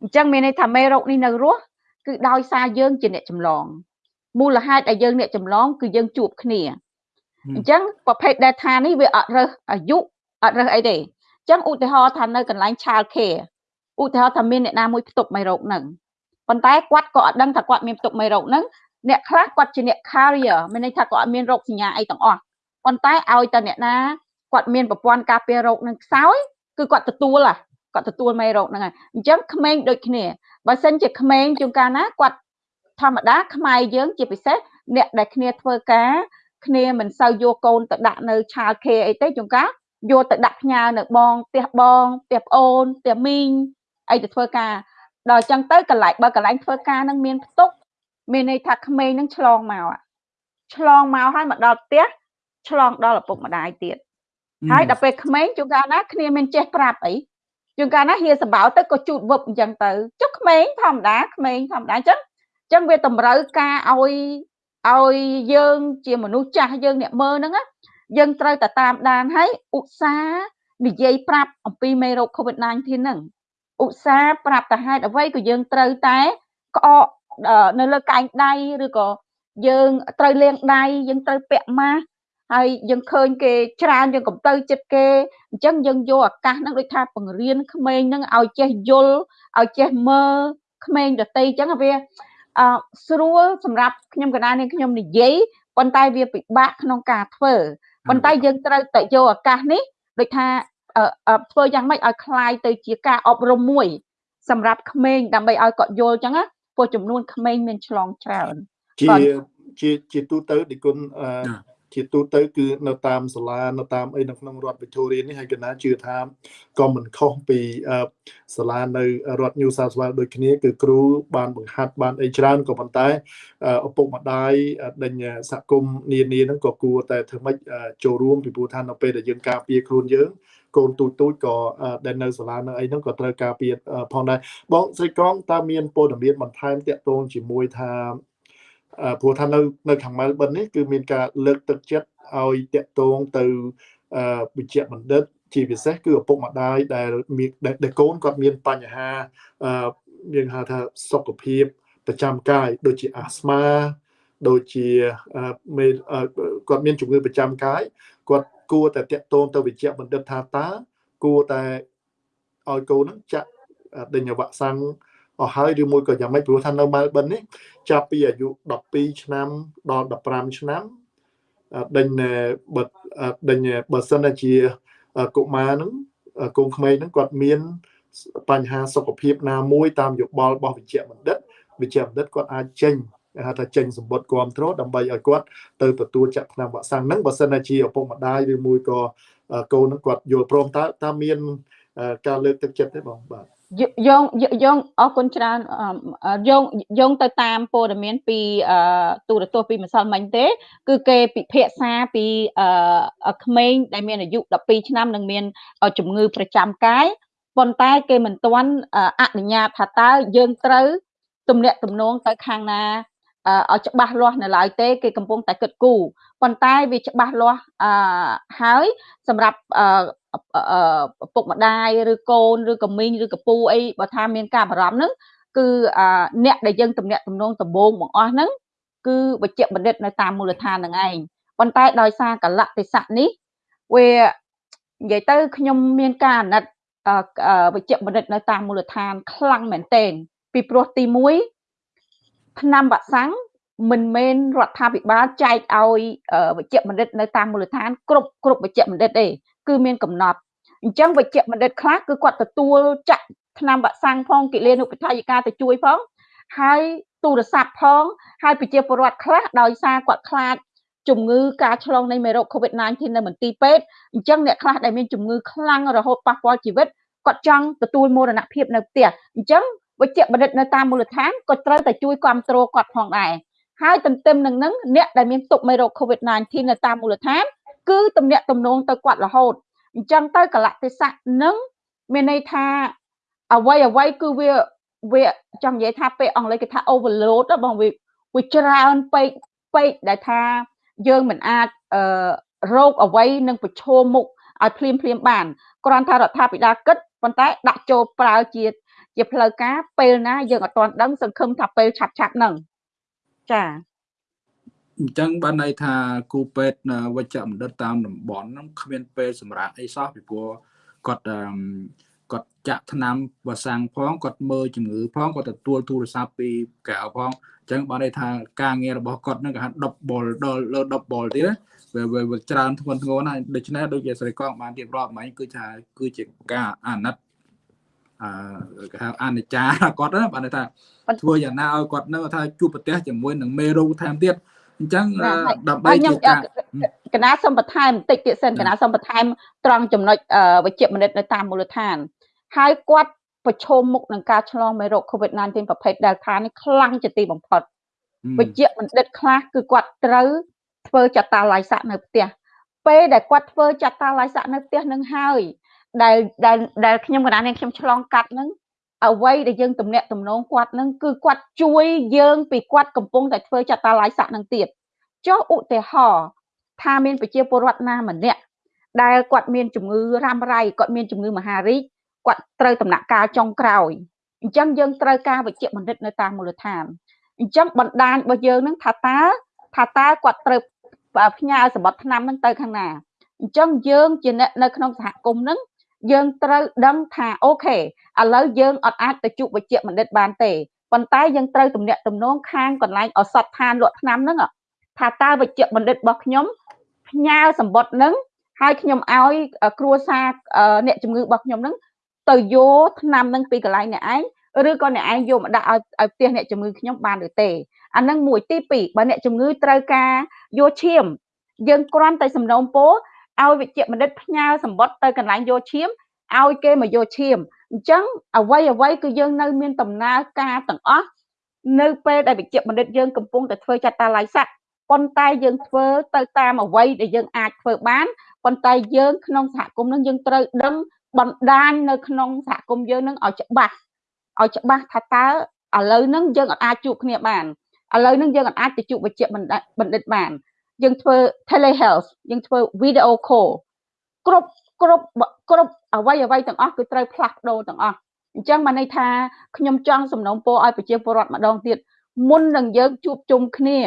អញ្ចឹងមានន័យថាមេរោគនេះនៅរស់គឺដោយសារយើងជាអ្នកចម្លងមូលហេតុដែលយើងអ្នកចម្លងគឺយើងជួបគ្នាអញ្ចឹងប្រភេទ data នេះវាអត់រើសអាយុអត់រើសអីទេចឹងឧទាហរណ៍ថានៅកន្លែង child care ឧទាហរណ៍ថាមានអ្នកណាមួយផ្ទុកមេរោគហ្នឹងប៉ុន្តែគាត់ក៏អត់ដឹងថាគាត់មានផ្ទុកមេរោគហ្នឹងអ្នកខ្លះគាត់ជាអ្នក carrier មានន័យថាគាត់អត់មានរោគសញ្ញាអីទាំងអស់ប៉ុន្តែឲ្យតែអ្នកណាគាត់មានប្រព័ន្ធការពាររោគនឹងខ្សោយគឺគាត់ទទួលហ่ะ គាត់ទទួលមេរោគហ្នឹងហើយអញ្ចឹងក្មេងដូចគ្នាបើសិនជាក្មេងជួនកាលណាគាត់ធម្មតាខ្មែរយើងជាពិសេសអ្នកដែលគ្នាធ្វើការគ្នាមិនសូវយកកូនទៅដាក់នៅ child care អីទេជួនកាលយកទៅដាក់ផ្ញើនៅបងផ្ទះបងផ្ទះប្អូនផ្ទះមីងអីទៅធ្វើការដល់អញ្ចឹងទៅកន្លែងបើកន្លែងធ្វើការនឹងមានផ្ទុកមានន័យថាក្មេងនឹងឆ្លងមកឆ្លងមកហើយមកដល់ផ្ទះឆ្លងដល់ឪពុកម្ដាយទៀតហើយដល់ពេលក្មេងជួនកាលណាគ្នាមានចេះប្រាប់អី ជួនកាលណាហៀសបោទៅក៏ជូតវឹបអញ្ចឹងទៅចុះក្មេងធម្មតាក្មេងធម្មតាអញ្ចឹងអញ្ចឹងវាតម្រូវការឲ្យឲ្យយើងជាមនុស្សចាស់យើងអ្នកមើលហ្នឹងយើងត្រូវតែតាមដានហើយឧស្សាហ៍និយាយប្រាប់អំពីមេរោគ COVID-19 ហ្នឹងឧស្សាហ៍ប្រាប់តែហេតុអ្វីក៏យើងត្រូវតែក្អកនៅលើកែងដៃឬក៏យើងត្រូវលាងដៃយើងត្រូវពាក់ម៉ាស់ ហើយយើងឃើញគេច្រើនយើងកំទៅចិត្តគេអញ្ចឹងយើងយកឱកាសហ្នឹងដូចថាបង្រៀនក្មេងហ្នឹងឲ្យចេះយល់ឲ្យចេះមើលក្មេងដតីអញ្ចឹងវាអឺស្រួលសម្រាប់ខ្ញុំកណ្ដាលនេះខ្ញុំនិយាយប៉ុន្តែវាពិបាកក្នុងការធ្វើប៉ុន្តែយើងត្រូវតែយកឱកាសនេះដូចថាធ្វើយ៉ាងម៉េចឲ្យคลายទៅជាការអប់រំមួយ សម្រាប់ក្មេងដើម្បីឲ្យគាត់យល់អញ្ចឹងណាព្រោះចំនួនក្មេងមានឆ្លងច្រើនជាជាជាទូទៅឌីគុណ ជាទូទៅគឺនៅតាមសាលានៅតាមអីនៅក្នុងរដ្ឋវិទូរីនេះហើយកណាជឿថាក៏មិនខុសពីសាលានៅរដ្ឋ New South Wales ដូចគ្នាគឺគ្រូបានបង្ហាត់បានអីច្រើនក៏ប៉ុន្តែឪពុកម្ដាយដេញសហគមន៍នានាហ្នឹងក៏គួរតែធ្វើម៉េចចូលរួមពីព្រោះថានៅពេលដែលយើងការពារខ្លួនយើងកូនទូចទូចក៏ដែលនៅសាលានៅអីហ្នឹងក៏ត្រូវការពារផងដែរបងស្រីកងតើមានព័ត៌មានបន្ថែមតាក់ទងជាមួយថា ព្រោះថានៅនៅខាងម៉ែលប៊ននេះគឺមានការលើកទឹកចិត្តឲ្យតាក់ទងទៅវិជ្ជបណ្ឌិតជាពិសេសគឺឪពុកម្ដាយដែលមានដែលកូនគាត់មានបញ្ហាយើងហៅថាសុខភាពប្រចាំកាយដូចជាអាស្មាដូចជាមេគាត់មានជំងឺប្រចាំកាយគាត់គួរតែតាក់ទងទៅវិជ្ជបណ្ឌិតថាតើគួរតែឲ្យកូននឹងចាក់ដេញវ៉ាក់សាំង អស់ហើយឬមួយក៏យ៉ាងម៉េចព្រោះថានៅម៉ែលប៊ននេះចាប់ពីអាយុ12ឆ្នាំដល់15ឆ្នាំដេញបើដេញបើសិនជាកុមារហ្នឹងកូនក្មេងហ្នឹងគាត់មានបញ្ហាសុខភាពណាមួយតាមយោបល់របស់វិជ្ជបណ្ឌិតវិជ្ជបណ្ឌិតគាត់អាចចេញហៅថាចេញសម្បត្តិគ្រប់គ្រងដើម្បីឲ្យគាត់ទៅទទួលចាក់ថ្នាំវ៉ាក់សាំងហ្នឹងបើសិនជាឪពុកម្ដាយឬមួយក៏កូនហ្នឹងគាត់យល់ព្រមតើតើមានការលើកទឹកចិត្តទេបងបាទ យងយងអរគុណច្រើនយងយងទៅតាមព័ត៌មានពីទូរទស្សន៍ពីម្សិលមិញទេ គឺគេពិភាក្សាពីក្មេងដែលមានអាយុ12ឆ្នាំនិងមានជំងឺប្រចាំកាយប៉ុន្តែគេមិនទាន់អនុញ្ញាតថាតើយើងត្រូវទំនាក់ទំនងទៅខាងណាឲ្យច្បាស់លាស់នៅឡើយទេគេកំពុងតែគិតគូរប៉ុន្តែវាច្បាស់លាស់អឺហើយសម្រាប់ អឺពុកម្ដាយឬកូនឬកមីងឬកពូអីបើថាមានការបារម្ភហ្នឹងគឺអ្នកដែលយើងទំនាក់ទំនងដំបូងបង្អស់ហ្នឹងគឺវិជ្ជបណ្ឌិតនៅតាមមូលដ្ឋានហ្នឹងឯងប៉ុន្តែដោយសារកលៈទេសៈនេះវានិយាយទៅខ្ញុំមានការអាណិតវិជ្ជបណ្ឌិតនៅតាមមូលដ្ឋានខ្លាំងមែនទែនពីព្រោះទី1ឆ្នាំវ៉ាក់សាំងមិនមែនរដ្ឋាភិបាលចែកឲ្យវិជ្ជបណ្ឌិតនៅតាមមូលដ្ឋានគ្រប់គ្រប់វិជ្ជបណ្ឌិតទេ គឺមានកំណត់អញ្ចឹងវិជ្ជបណ្ឌិតខ្លះគឺគាត់ទទួលចាក់ឆ្នាំវ៉ាក់សាំងផងគិលានុបដ្ឋាយិកាទៅជួយផងហើយទូរស័ព្ទផងហើយប្រជាពលរដ្ឋខ្លះដោយសារគាត់ខ្លាចជំងឺការឆ្លងនៃមេរោគ COVID-19 នៅមន្ទីរពេទ្យអញ្ចឹងអ្នកខ្លះដែលមានជំងឺខ្លាំងរហូតប៉ះពាល់ជីវិតគាត់ចង់ទទួលមរណភាពនៅផ្ទះអញ្ចឹងវិជ្ជបណ្ឌិតនៅតាមមូលដ្ឋានក៏ត្រូវតែជួយគ្រប់គ្រងគាត់ផងដែរហើយទន្ទឹមនឹងនឹងអ្នកដែលមានទុកមេរោគ COVID-19 នៅតាមមូលដ្ឋាន គឺទំនាក់ទំនងទៅគាត់រហូតអញ្ចឹងទៅកលៈទេសៈនឹងមានន័យថាអ្វីអ្វីគឺវាវាចង់និយាយថាពេលអង់គ្លេសគេថា overload បងវាវាច្រើនពេកពេកដែលថាយើងមិនអាចអឺរោគអ្វីនឹងប្រឈមមុខឲ្យភ្លាមភ្លាមបានគ្រាន់តែរដ្ឋាភិបាលគិតប៉ុន្តែដាក់ចូលប្រើជាជាផ្លូវការពេលណាយើងអត់ទាន់ដឹងសង្ឃឹមថាពេលឆាប់ឆាប់ហ្នឹងចា អញ្ចឹងបានន័យថាគូពេទ្យវិជ្ជបណ្ឌិតតាមតំបន់ហ្នឹងគ្មានពេលសម្រាប់អីសោះពីព្រោះគាត់គាត់ចាក់ថ្នាំវ៉ាសាំងផងគាត់មើលជំងឺផងគាត់ទទួលទូរស័ព្ទពីកៅផងអញ្ចឹងបានន័យថាការងាររបស់គាត់ហ្នឹងគេហៅ double ដល់លើ double ទៀតវាវាច្រើនធ្ងន់ធ្ងរណាស់ដូច្នេះដូចជាស្រីកងបានរៀបរាប់មិញគឺថាគឺជាការអាណិតអឺគេហៅអនិច្ចាគាត់ណាបានថាធ្វើយ៉ាងណាឲ្យគាត់នៅថាជួបប្រទះជាមួយនឹងមេរោគថែមទៀត អញ្ចឹងដើម្បីជាការកណាសំបន្ថែមបន្តិចទៀតសិនកណាសំបន្ថែមត្រង់ចំណុចវិជ្ជមនិតនៅតាមមូលដ្ឋាន ហើយគាត់ប្រឈមមុខនឹងការឆ្លងមេរោគ COVID-19 ប្រភេទ Delta នេះខ្លាំងជាទីបំផុតវិជ្ជបណ្ឌិតខ្លះគឺគាត់ត្រូវធ្វើចតាឡៃស័កនៅផ្ទះពេលដែលគាត់ធ្វើចតាឡៃស័កនៅផ្ទះនឹងហើយដែលដែលដែលខ្ញុំកណ្ដាលនេះខ្ញុំឆ្លងកាត់នឹង អ្វីដែលយើងទំនាក់ទំនងគាត់នឹងគឺគាត់ជួយយើងពីគាត់កំពុងតែធ្វើចតាឡាយស័កនឹងទៀតចុះឧទាហរណ៍ថាមានប្រជាពលរដ្ឋណាម្នាក់ដែលគាត់មានជំងឺរ៉ាំរ៉ៃគាត់មានជំងឺមហារីកគាត់ត្រូវដំណាក់កាលចុងក្រោយអញ្ចឹងយើងត្រូវការវិជ្ជបណ្ឌិតនៅតាមមូលដ្ឋានអញ្ចឹងបណ្ដាញរបស់យើងនឹងថាតើថាតើគាត់ត្រូវផ្ញើសម្បត្តិឆ្នាំនឹងទៅខាងណាអញ្ចឹងយើងជាអ្នកនៅក្នុងសហគមន៍នឹង យើងត្រូវដឹងថាអូខេឥឡូវយើងអត់អាចទៅជួបវិជ្ជបណ្ឌិតបានទេប៉ុន្តែយើងត្រូវទំនាក់ទំនងខាងកន្លែងអសត់ឋានលក់ថ្នាំហ្នឹងថាតើវិជ្ជបណ្ឌិតរបស់ខ្ញុំផ្ញើសម្បត្តិហ្នឹងហើយខ្ញុំឲ្យគ្រួសារអ្នកជំងឺរបស់ខ្ញុំហ្នឹងទៅយកថ្នាំហ្នឹងពីកន្លែងអ្នកឯងឬក៏អ្នកឯងយកមកដាក់ឲ្យឲ្យផ្ទះអ្នកជំងឺខ្ញុំបានឬទេអាហ្នឹងមួយទី2បើអ្នកជំងឺត្រូវការយកឈាមយើងគ្រាន់តែសំណូមពរ ឲ្យវិជ្ជបណ្ឌិតផ្ញើសម្បត្តិទៅកន្លែងយកឈាមឲ្យគេមកយកឈាមអញ្ចឹងអ្វីអ្វីគឺយើងនៅមានដំណើរការទាំងអស់នៅពេលដែលវិជ្ជបណ្ឌិតយើងកំពុងតែធ្វើចតាឡៃស័កប៉ុន្តែយើងធ្វើទៅតាមអ្វីដែលយើងអាចធ្វើបានប៉ុន្តែយើងក្នុងសហគមន៍នឹងយើងត្រូវដឹងបណ្ដាញនៅក្នុងសហគមន៍យើងនឹងឲ្យច្បាស់ឲ្យច្បាស់ថាតើឥឡូវហ្នឹងយើងអាចជួបគ្នាបានឥឡូវហ្នឹងយើងអាចទៅជួបវិជ្ជបណ្ឌិតបាន យើងធ្វើ telehealth យើងធ្វើ video call គ្រប់គ្រប់គ្រប់អ្វីអ្វីទាំងអស់គឺត្រូវផ្លាស់ប្ដូរទាំងអស់អញ្ចឹងបានន័យថាខ្ញុំចង់សំណូមពរឲ្យប្រជាពលរដ្ឋម្ដងទៀតមុននឹងយើងជួបជុំគ្នា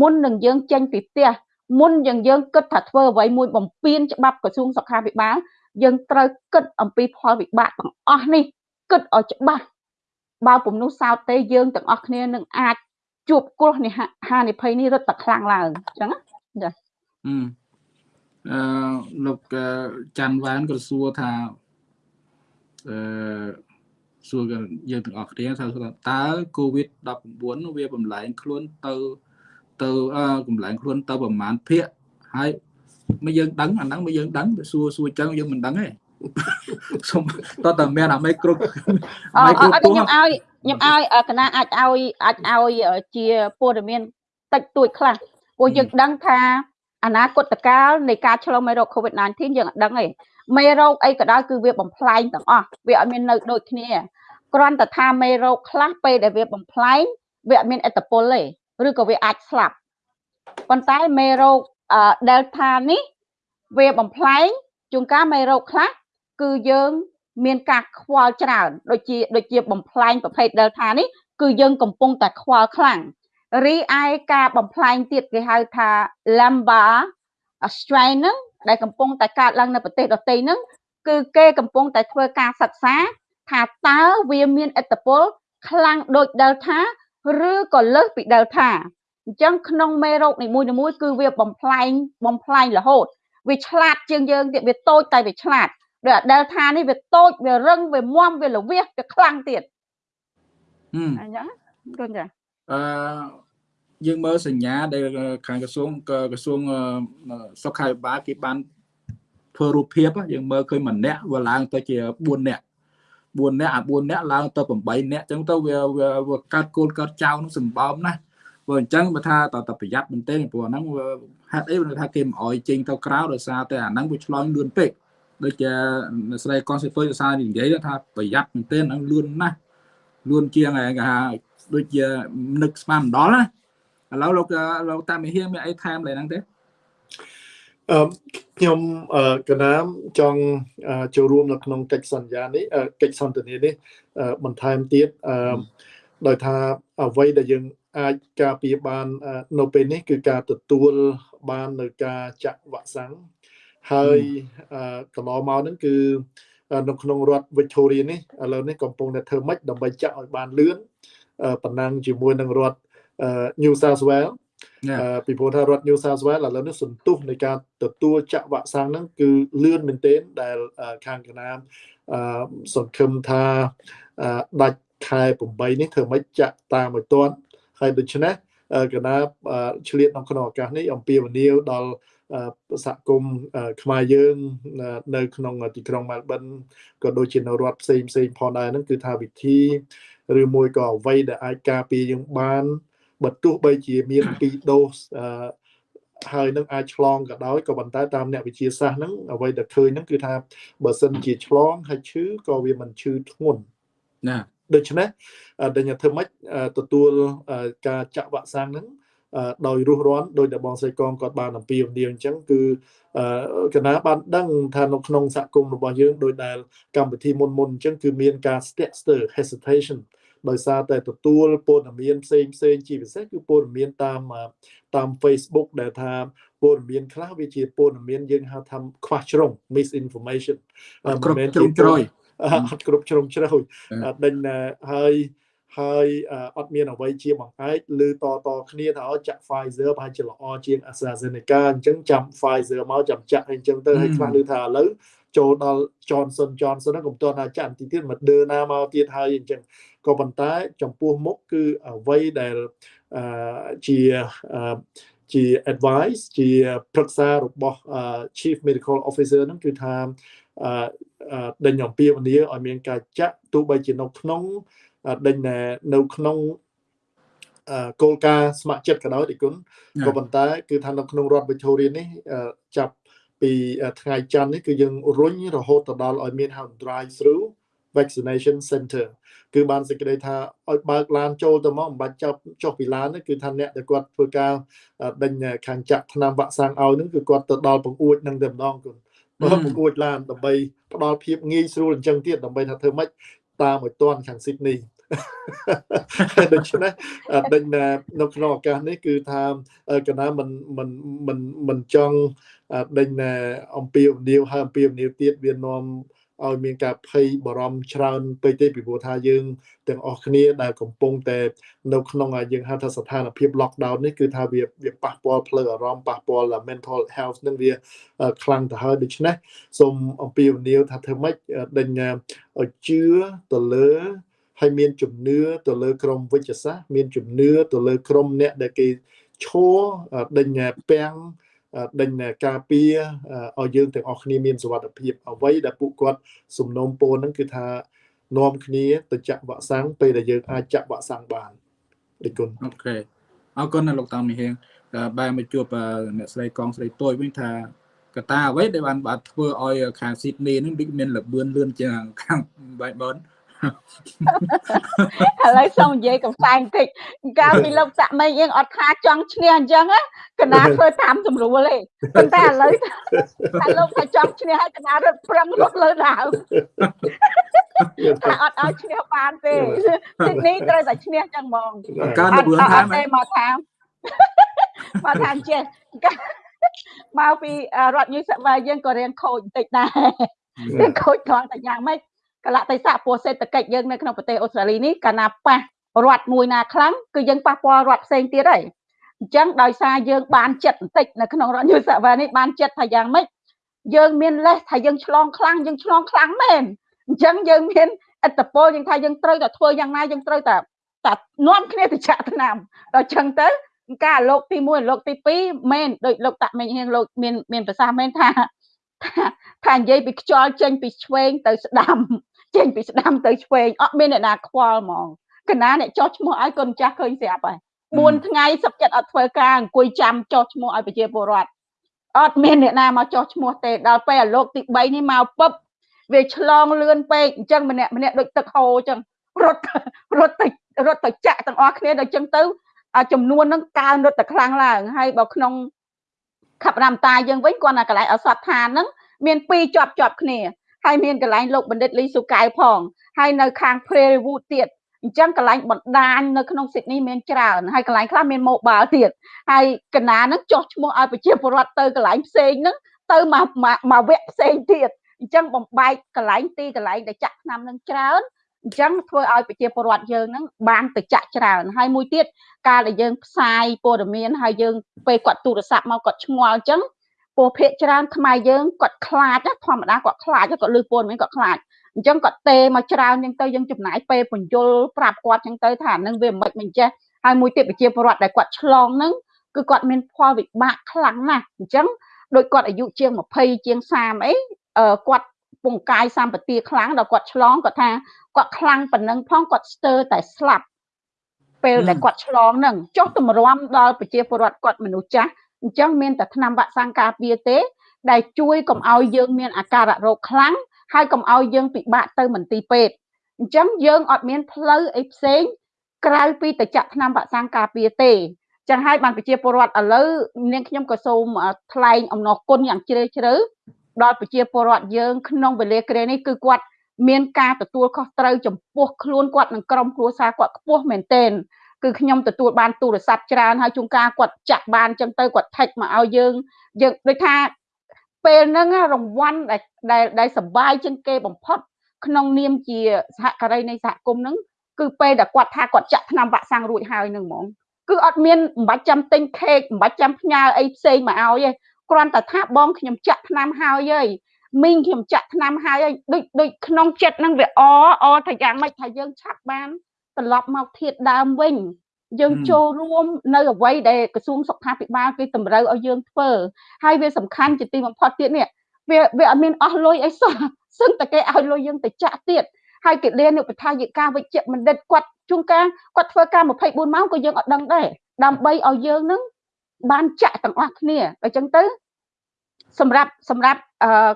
មុននឹងយើងចេញពីផ្ទះមុនយើងយើងគិតថាធ្វើអ្វីមួយបំពេញច្បាប់ក្រសួងសុខាភិបាលយើងត្រូវគិតអំពីផលវិបាកទាំងអស់នេះគិតឲ្យច្បាស់បើពំនោះសោតទេយើងទាំងអស់គ្នានឹងអាចជួបគ្រោះនេះហានិភ័យនេះរត់តែខ្លាំងឡើងអញ្ចឹង ចាអឺលោកច័ន្ទវ៉ានក៏សួរថាអឺសួរយើងទាំងអស់គ្នាថាតើ COVID-19 វាបំលែងខ្លួនទៅទៅកំលែងខ្លួនទៅប្រមាណភាគហើយមកយើងដឹងអាហ្នឹងមកយើងដឹងសួរសួរចឹងយើងមិនដឹងទេសុំតើតើមានអាមេគ្រប់មេគ្រប់ខ្ញុំឲ្យខ្ញុំឲ្យកណាអាចឲ្យអាចឲ្យជាព័ត៌មានតិចតួចខ្លះ ព្រោះយើងដឹងថាអនាគតកាលនៃការឆ្លងមេរោគ COVID-19 យើងអត់ដឹងទេមេរោគអីក៏ដោយគឺវាបំផ្លែងទាំងអស់វាអត់មាននៅដូចគ្នាគ្រាន់តែថាមេរោគខ្លះពេលដែលវាបំផ្លែងវាអត់មានអត្តពលទេឬក៏វាអាចស្លាប់ប៉ុន្តែមេរោគ Delta នេះវាបំផ្លែងជួនកាលមេរោគខ្លះគឺយើងមានការខ្វល់ច្រើនដូចជាដូចជាបំផ្លែងប្រភេទ Delta នេះគឺយើងកំពុងតែខ្វល់ខ្លាំង រីឯការបំផ្លែងទៀតគេហៅថា Lambda strain ហ្នឹងដែលកំពុងតែកើតឡើងនៅប្រទេសដទៃហ្នឹងគឺគេកំពុងតែធ្វើការសិក្សា ថាតើវាមានឥទ្ធិពលខ្លាំងដូច Delta ឬក៏លើសពី Delta អញ្ចឹងក្នុងមេរោគនីមួយៗគឺវាបំផ្លែងបំផ្លែងរហូតវាឆ្លាតជាងយើងទៀតវាតូចតែវាឆ្លាតដូច Delta នេះវាតូចវារឹងវាមមវាល្វីសវាខ្លាំងទៀតអញ្ចឹងគន់ចាអឺ យើងមើលសញ្ញាដែលខាងក្រសួងក្រសួងសុខាភិបាលគេបានធ្វើរូបភាពយើងមើលឃើញម្នាក់វាឡើងទៅជា4នាក់4នាក់អា4នាក់ឡើងទៅ8នាក់អញ្ចឹងទៅវាវាកាត់គោលកាត់ចៅនឹងសម្បំណាព្រោះអញ្ចឹងបើថាតើប្រយ័ត្នមែនទេព្រោះអាហ្នឹងហេតុអីថាគេមិនអោយចេញទៅក្រៅដោយសារតែអាហ្នឹងវាឆ្លងលឿនពេកដូចជាស្រីកនសិទុយសារនិយាយថាប្រយ័ត្នមែនទេហ្នឹងលឿនណាស់លឿនជាងគេថាដូចជានឹកស្មានម្ដងណា ឥឡូវលោកលោកតាមីហៀមានអីថែមលើហ្នឹងទេអឺខ្ញុំកណាមចង់ចូលរួមនៅក្នុងកិច្ចសន្យានេះកិច្ចសន្ទនានេះបន្ថែមទៀតអឺដោយថាអ្វីដែលយើងអាចការពារបាននៅពេលនេះគឺការទទួលបាននៅការចាក់វ៉ាក់សាំងហើយកន្លងមកហ្នឹងគឺនៅក្នុងរដ្ឋ Victoria នេះឥឡូវនេះកំពុងតែធ្វើម៉េចដើម្បីចាក់ឲ្យបានលឿនប៉ុណ្ណឹងជាមួយនឹងរដ្ឋ New South Wales ពីព្រោះថារដ្ឋ New South Wales ឥឡូវនេះសន្ទុះនៃការទទួលចាក់វ៉ាក់សាំងហ្នឹងគឺលឿនមែនទែនដែលខាងកណាមសង្ឃឹមថាដាច់ខែ8នេះធ្វើម៉េចចាក់តាមឲ្យទាន់ហើយដូច្នេះកណាឆ្លៀតក្នុងឱកាសនេះអំពាវនាវដល់សហគមន៍ខ្មែរយើងនៅក្នុងទីក្រុងមែលប៊នក៏ដូចជានៅរដ្ឋផ្សេងផ្សេងផងដែរហ្នឹងគឺថាវិធីឬមួយក៏អ្វីដែលអាចការពារយើងបាន បើទោះបីជាមាន2ដូសហើយនឹងអាចឆ្លងក៏ដោយក៏ប៉ុន្តែតាមអ្នកវិទ្យាសាស្ត្រហ្នឹងអ្វីដែលឃើញហ្នឹងគឺថាបើសិនជាឆ្លងហើយឈឺក៏វាមិនឈឺធ្ងន់ណាដូច្នេះដែលធ្វើម៉េចទទួលការចាក់វ៉ាក់សាំងហ្នឹងដោយរស់រាន់ដោយដែលបងស្រីកងគាត់បានអំពាវនាវអញ្ចឹងគឺកណាបានដឹងថានៅក្នុងសហគមន៍របស់យើងដោយដែលកម្មវិធីមុនមុនអញ្ចឹងគឺមានការស្ទាក់ស្ទើរ hesitation ដោយសារតែទទួលព័ត៌មានផ្សេងផ្សេងជាពិសេសគឺព័ត៌មានតាមតាម Facebook ដែលថាព័ត៌មានខ្លះវាជាព័ត៌មានយើងហៅថាខ្វះជ្រុង misinformation មិនមែនជ្រុងជ្រោយអត់គ្រប់ជ្រុងជ្រោយដេញហើយហើយអត់មានអ្វីជាបង្អែកឬតតគ្នាថាចាក់ Pfizer ប្រហែលជាល្អជាង AstraZeneca អញ្ចឹងចាំ Pfizer មកចាំចាក់អញ្ចឹងទៅហើយខ្លះឮថាឥឡូវ ចូលដល់ Johnson Johnson ហ្នឹងកុំទាន់ថាចាក់ទីទៀត Moderna មកទៀតហើយអញ្ចឹងក៏ប៉ុន្តែចំពោះមុខគឺអ្វីដែលជាជា advice ជាប្រឹក្សារបស់ Chief Medical Officer ហ្នឹងគឺថាដេញអំពាវនាវឲ្យមានការចាក់ទោះបីជានៅក្នុងដេញនៅក្នុងគោលការណ៍ស្ម័គ្រចិត្តក៏ដោយទីគុណក៏ប៉ុន្តែគឺថានៅក្នុងរដ្ឋ Victoria នេះចាប់ ពីថ្ងៃច័ន្ទនេះគឺយើងរុញរហូតទៅដល់ឲ្យមានហៅ drive through vaccination center គឺបានសេចក្តីថាឲ្យបើកឡានចូលទៅមកមិនបាច់ចាប់ចុះពីឡានគឺថាអ្នកដែលគាត់ធ្វើការដេញខាងចាក់ថ្នាំវ៉ាក់សាំងឲ្យនឹងគឺគាត់ទៅដល់បង្អួចនឹងតែម្ដងគុណបើបង្អួចឡានដើម្បីផ្ដល់ភាពងាយស្រួលអញ្ចឹងទៀតដើម្បីថាធ្វើម៉េចតាមឲ្យតាន់ខាងស៊ីដនី ដូច្នេះដេញនៅក្នុងឱកាសនេះគឺថាកណាមិនមិនមិនមិនចង់ដេញអំពីអំនីវហើយអំពីអំនីវទៀតវានាំឲ្យមានការភ័យបារម្ភច្រើនពេកទេពីព្រោះថាយើងទាំងអស់គ្នាដែលកំពុងតែនៅក្នុងយើងហៅថាស្ថានភាព lockdown នេះគឺថាវាវាប៉ះពាល់ផ្លូវអារម្មណ៍ប៉ះពាល់ mental health នឹងវាខ្លាំងទៅហើយដូច្នេះសូមអំពាវនាវថាធ្វើម៉េចដេញឲ្យជឿទៅលើ ហើយមានជំនឿទៅលើក្រមវិជ្ជសាស្ត្រមានជំនឿទៅលើក្រមអ្នកដែលគេឈរដេញពាំងដេញការពារឲ្យយើងទាំងអស់គ្នាមានសុវត្ថិភាពអ្វីដែលពួកគាត់សំណូមពរហ្នឹងគឺថានាំគ្នាទៅចាក់វ៉ាក់សាំងពេលដែលយើងអាចចាក់វ៉ាក់សាំងបានអរគុណអូខេអរគុណណាលោកតាមីហៀងបែរមកជួបអ្នកស្រីកងស្រីតូចវិញថាកតាអ្វីដែលបានបាទធ្វើឲ្យខាងស៊ីដនីនឹងដូចមានលបឿនលឿនជាងខាងបែបបន ឥឡូវសូមនិយាយកំសែងតិចកាលពីលោកសាក់មីយើងអត់ថាចង់ឈ្នះអញ្ចឹងកណាធ្វើតាមស្រួលទេប៉ុន្តែឥឡូវថាលោកថាចង់ឈ្នះហើយកណារត់ប្រឹងរត់លើដើមថាអត់ឲ្យឈ្នះបានទេទីនេះត្រូវតែឈ្នះចឹងហ្មងកើនលឿនថាមកថាមកថាចេះមកពីរដ្ឋញូសាវ៉ាយើងក៏រៀងខូចបន្តិចដែររៀងខូចត្រង់តែយ៉ាងម៉េច កលៈទេសៈពោះសេដ្ឋកិច្ចយើងនៅក្នុងប្រទេសអូស្ត្រាលីនេះកាលណាប៉ះរដ្ឋមួយណាខ្លាំងគឺយើងប៉ះពាល់រដ្ឋផ្សេងទៀតហើយអញ្ចឹងដោយសារយើងបានចិត្តបន្តិចនៅក្នុងរដ្ឋយុសវ័យនេះបានចិត្តថាយ៉ាងម៉េចយើងមានលេសថាយើងឆ្លងខ្លាំងយើងឆ្លងខ្លាំងមែនអញ្ចឹងយើងមានអត្តពលយើងថាយើងត្រូវតែធ្វើយ៉ាងណាយើងត្រូវតែតែនាំគ្នាទៅចាក់ថ្នាំដល់អញ្ចឹងទៅការលោកទី1លោកទី2មែនដូចលោកតាក់មិញហៀងលោកមានមានប្រសាសន៍មែនថាថានិយាយពីខ្យល់ចេញពីឆ្វេងទៅស្ដាំ ចេញពីស្ដាំទៅឆ្វេងអត់មានអ្នកណាខ្វល់ហ្មងកណាអ្នកចោះឈ្មោះឲ្យកូនចាស់ឃើញស្រាប់ហើយ4ថ្ងៃសឹកចិត្តអត់ធ្វើការអង្គុយចាំចោះឈ្មោះឲ្យប្រជាពលរដ្ឋអត់មានអ្នកណាមកចោះឈ្មោះទេដល់ពេលអាលោកទី3នេះមកពឹបវាឆ្លងលឿនពេកអញ្ចឹងម្នាក់ម្នាក់ដូចទឹកហូរអញ្ចឹងរត់រត់ទៅរត់ទៅចាក់ទាំងអស់គ្នាដល់អញ្ចឹងទៅចំនួនហ្នឹងកើនរត់តែខ្លាំងឡើងហើយបើក្នុងខបរាមតាយើងវិញគាត់ណាកន្លែងអសតឋានហ្នឹងមាន2ជាប់ជាប់គ្នា ហើយមានកន្លែងលោកបណ្ឌិតលីស៊ូកៅផងហើយនៅខាង Prairie Wood ទៀតអញ្ចឹងកន្លែងបណ្ដាញនៅក្នុង Sydney មានច្រើនហើយកន្លែងខ្លះមាន mobile ទៀតហើយកណានឹងចោះឈ្មោះឲ្យប្រជាពលរដ្ឋទៅកន្លែងផ្សេងហ្នឹងទៅមកមកវគ្គផ្សេងទៀតអញ្ចឹងបំបែកកន្លែងទីកន្លែងដែលចាក់ឆ្នាំនឹងច្រើនអញ្ចឹងធ្វើឲ្យប្រជាពលរដ្ឋយើងហ្នឹងបានទៅចាក់ច្រើនហើយមួយទៀតការដែលយើងផ្សាយព័ត៌មានហើយយើងពេលគាត់ទូរស័ព្ទមកគាត់ឆ្ងល់អញ្ចឹង ពោះភាកច្រើនខ្មែរយើងគាត់ខ្លាចធម្មតាគាត់ខ្លាចគាត់លឺព័ត៌មានគាត់ខ្លាចអញ្ចឹងគាត់ទេមកច្រើនអញ្ចឹងទៅយើងចំណាយពេលបញ្យលប្រាប់គាត់អញ្ចឹងទៅថានឹងវាមិនមិនចេះហើយមួយទៀតប្រជាពលរដ្ឋដែលគាត់ឆ្លងហ្នឹងគឺគាត់មានផលវិបាកខ្លាំងណាស់អញ្ចឹងដោយគាត់អាយុជាង20ជាង30អីគាត់ពងកាយសម្បទាខ្លាំងដល់គាត់ឆ្លងគាត់ថាគាត់ខ្លាំងប៉ុណ្ណឹងផងគាត់ស្ទើរតែស្លាប់ពេលដែលគាត់ឆ្លងហ្នឹងចុះតម្រាំដល់ប្រជាពលរដ្ឋគាត់មនុស្សចាស់ អញ្ចឹងមានតែថ្នាំវ៉ាក់សាំងការពារទេ ដែលជួយកុំឲ្យយើងមានអាការៈរោគខ្លាំងហើយកុំឲ្យយើងពិបាកទៅមន្ទីរពេទ្យអញ្ចឹងយើងអត់មានផ្លូវអីផ្សេងក្រៅពីទៅចាក់ថ្នាំវ៉ាក់សាំងការពារទេចឹងហើយបានប្រជាពលរដ្ឋឥឡូវនាងខ្ញុំក៏សូមថ្លែងអំណរគុណយ៉ាងជ្រាលជ្រៅដល់ប្រជាពលរដ្ឋយើងក្នុងវេលាក្រែនេះគឺគាត់មានការទទួលខុសត្រូវចំពោះខ្លួនគាត់និងក្រុមគ្រួសារគាត់ខ្ពស់មែនទែន គឺខ្ញុំទទួលបានទូរស័ព្ទច្រើនហើយជួនកាលគាត់ចាក់បានចឹងទៅគាត់ថិចមកឲ្យយើងយើងដូចថាពេលហ្នឹងរង្វាន់ដែលដែលសបាយជាងគេបំផុតក្នុងនាមជាសហការីនៃសហគមន៍ហ្នឹងគឺពេលដែលគាត់ថាគាត់ចាក់ថ្នាំវ៉ាក់សាំងរួចហើយហ្នឹងហ្មងគឺអត់មានមិនបាច់ចាំទិញខេកមិនបាច់ចាំផ្ញើអីផ្សេងមកឲ្យទេគ្រាន់តែថាបងខ្ញុំចាក់ថ្នាំហើយហើយមីងខ្ញុំចាក់ថ្នាំហើយហើយដូចដូចក្នុងចិត្តហ្នឹងវាអអថាយ៉ាងម៉េចថាយើងឆាប់បាន ត្រឡប់មកធាតដើមវិញយើងចូលរួមនៅអ្វីដែលក្រសួងសុខាភិបាលគេតម្រូវឲ្យយើងធ្វើហើយវាសំខាន់ជាទីបំផុតទៀតនេះវាវាអត់មានអស់លុយអីសោះសឹងតែគេឲ្យលុយយើងទៅចាក់ទៀតហើយកិលានុបដ្ឋាយិកាវិជ្ជបណ្ឌិតគាត់ជួនកាលគាត់ធ្វើការ24ម៉ោងក៏យើងអត់ដឹងដែរដើម្បីឲ្យយើងនឹងបានចាក់ទាំងអស់គ្នាអញ្ចឹងទៅសម្រាប់សម្រាប់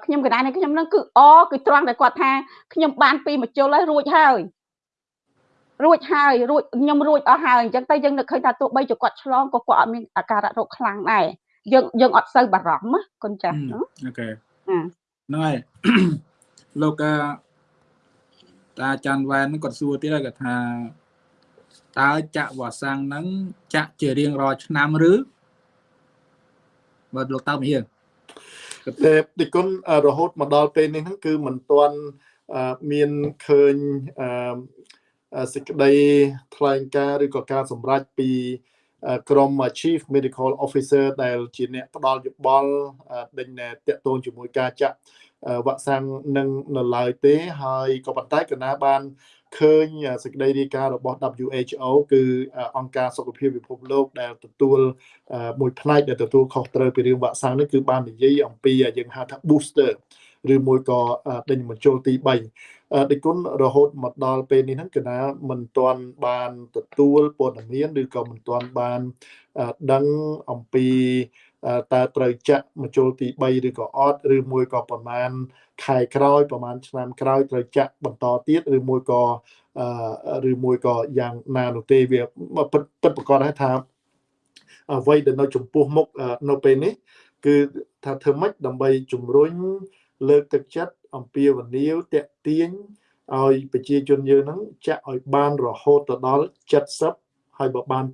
ខ្ញុំកណ្ដាលនេះខ្ញុំនឹងគឺអគឺត្រង់តែគាត់ថាខ្ញុំបានពីមជុលហើយរួចហើយ រួចហើយរួចខ្ញុំរួចអស់ហើយអញ្ចឹងទៅយើងនឹកឃើញថាទោះបីជាគាត់ឆ្លងក៏គាត់អត់មានអាការៈរោគខ្លាំងដែរយើងយើងអត់សូវបារម្ភណាកូនចាស់អូខេហ្នឹងហើយលោកតាអាចារ្យវ៉ែនហ្នឹងគាត់សួរទៀតហើយគាត់ថាតើចាក់វ៉ាសាំងហ្នឹងចាក់ជារៀងរាល់ឆ្នាំឬបើលោកតើមហៀងតែទីគុណរហូតមកដល់ពេលនេះហ្នឹងគឺមិនទាន់មានឃើញ សេចក្តីថ្លែងការណ៍ឬក៏ការសម្រេចពីក្រុម Chief Medical Officer ដែលជាអ្នកផ្ដល់យោបល់ដេញតាក់ទងជាមួយការចាក់វ៉ាក់សាំងនឹងនៅឡើយទេហើយក៏ប៉ុន្តែកណាបានឃើញសេចក្តីរាយការណ៍របស់ WHO គឺអង្គការសុខភាពពិភពលោកដែលទទួលមួយផ្នែកដែលទទួលខុសត្រូវពីរឿងវ៉ាក់សាំងនេះគឺបាននិយាយអំពីយើងហៅថា booster ឬមួយក៏ដេញបញ្ចូលទី3 ដេគុណរហូតមកដល់ពេលនេះហ្នឹងគឺណាមិនទាន់បានទទួលព័ត៌មានឬក៏មិនទាន់បានដឹងអំពីតើត្រូវចាក់មជុលទី3ឬក៏អត់ឬមួយក៏ប្រហែលខែក្រោយប្រហែលឆ្នាំក្រោយត្រូវចាក់បន្តទៀតឬមួយក៏ឬមួយក៏យ៉ាងណានោះទេវាពិតពិតប្រកបហើយថាអ្វីដែលនៅចំពោះមុខនៅពេលនេះ គឺថាធ្វើម៉េចដើម្បីជំរុញ លើកទឹកចិត្តអំពាវនាវតាក់ទាញឲ្យប្រជាជនយើងហ្នឹងចាក់ឲ្យបានរហូតទៅដល់70ហើយបើបាន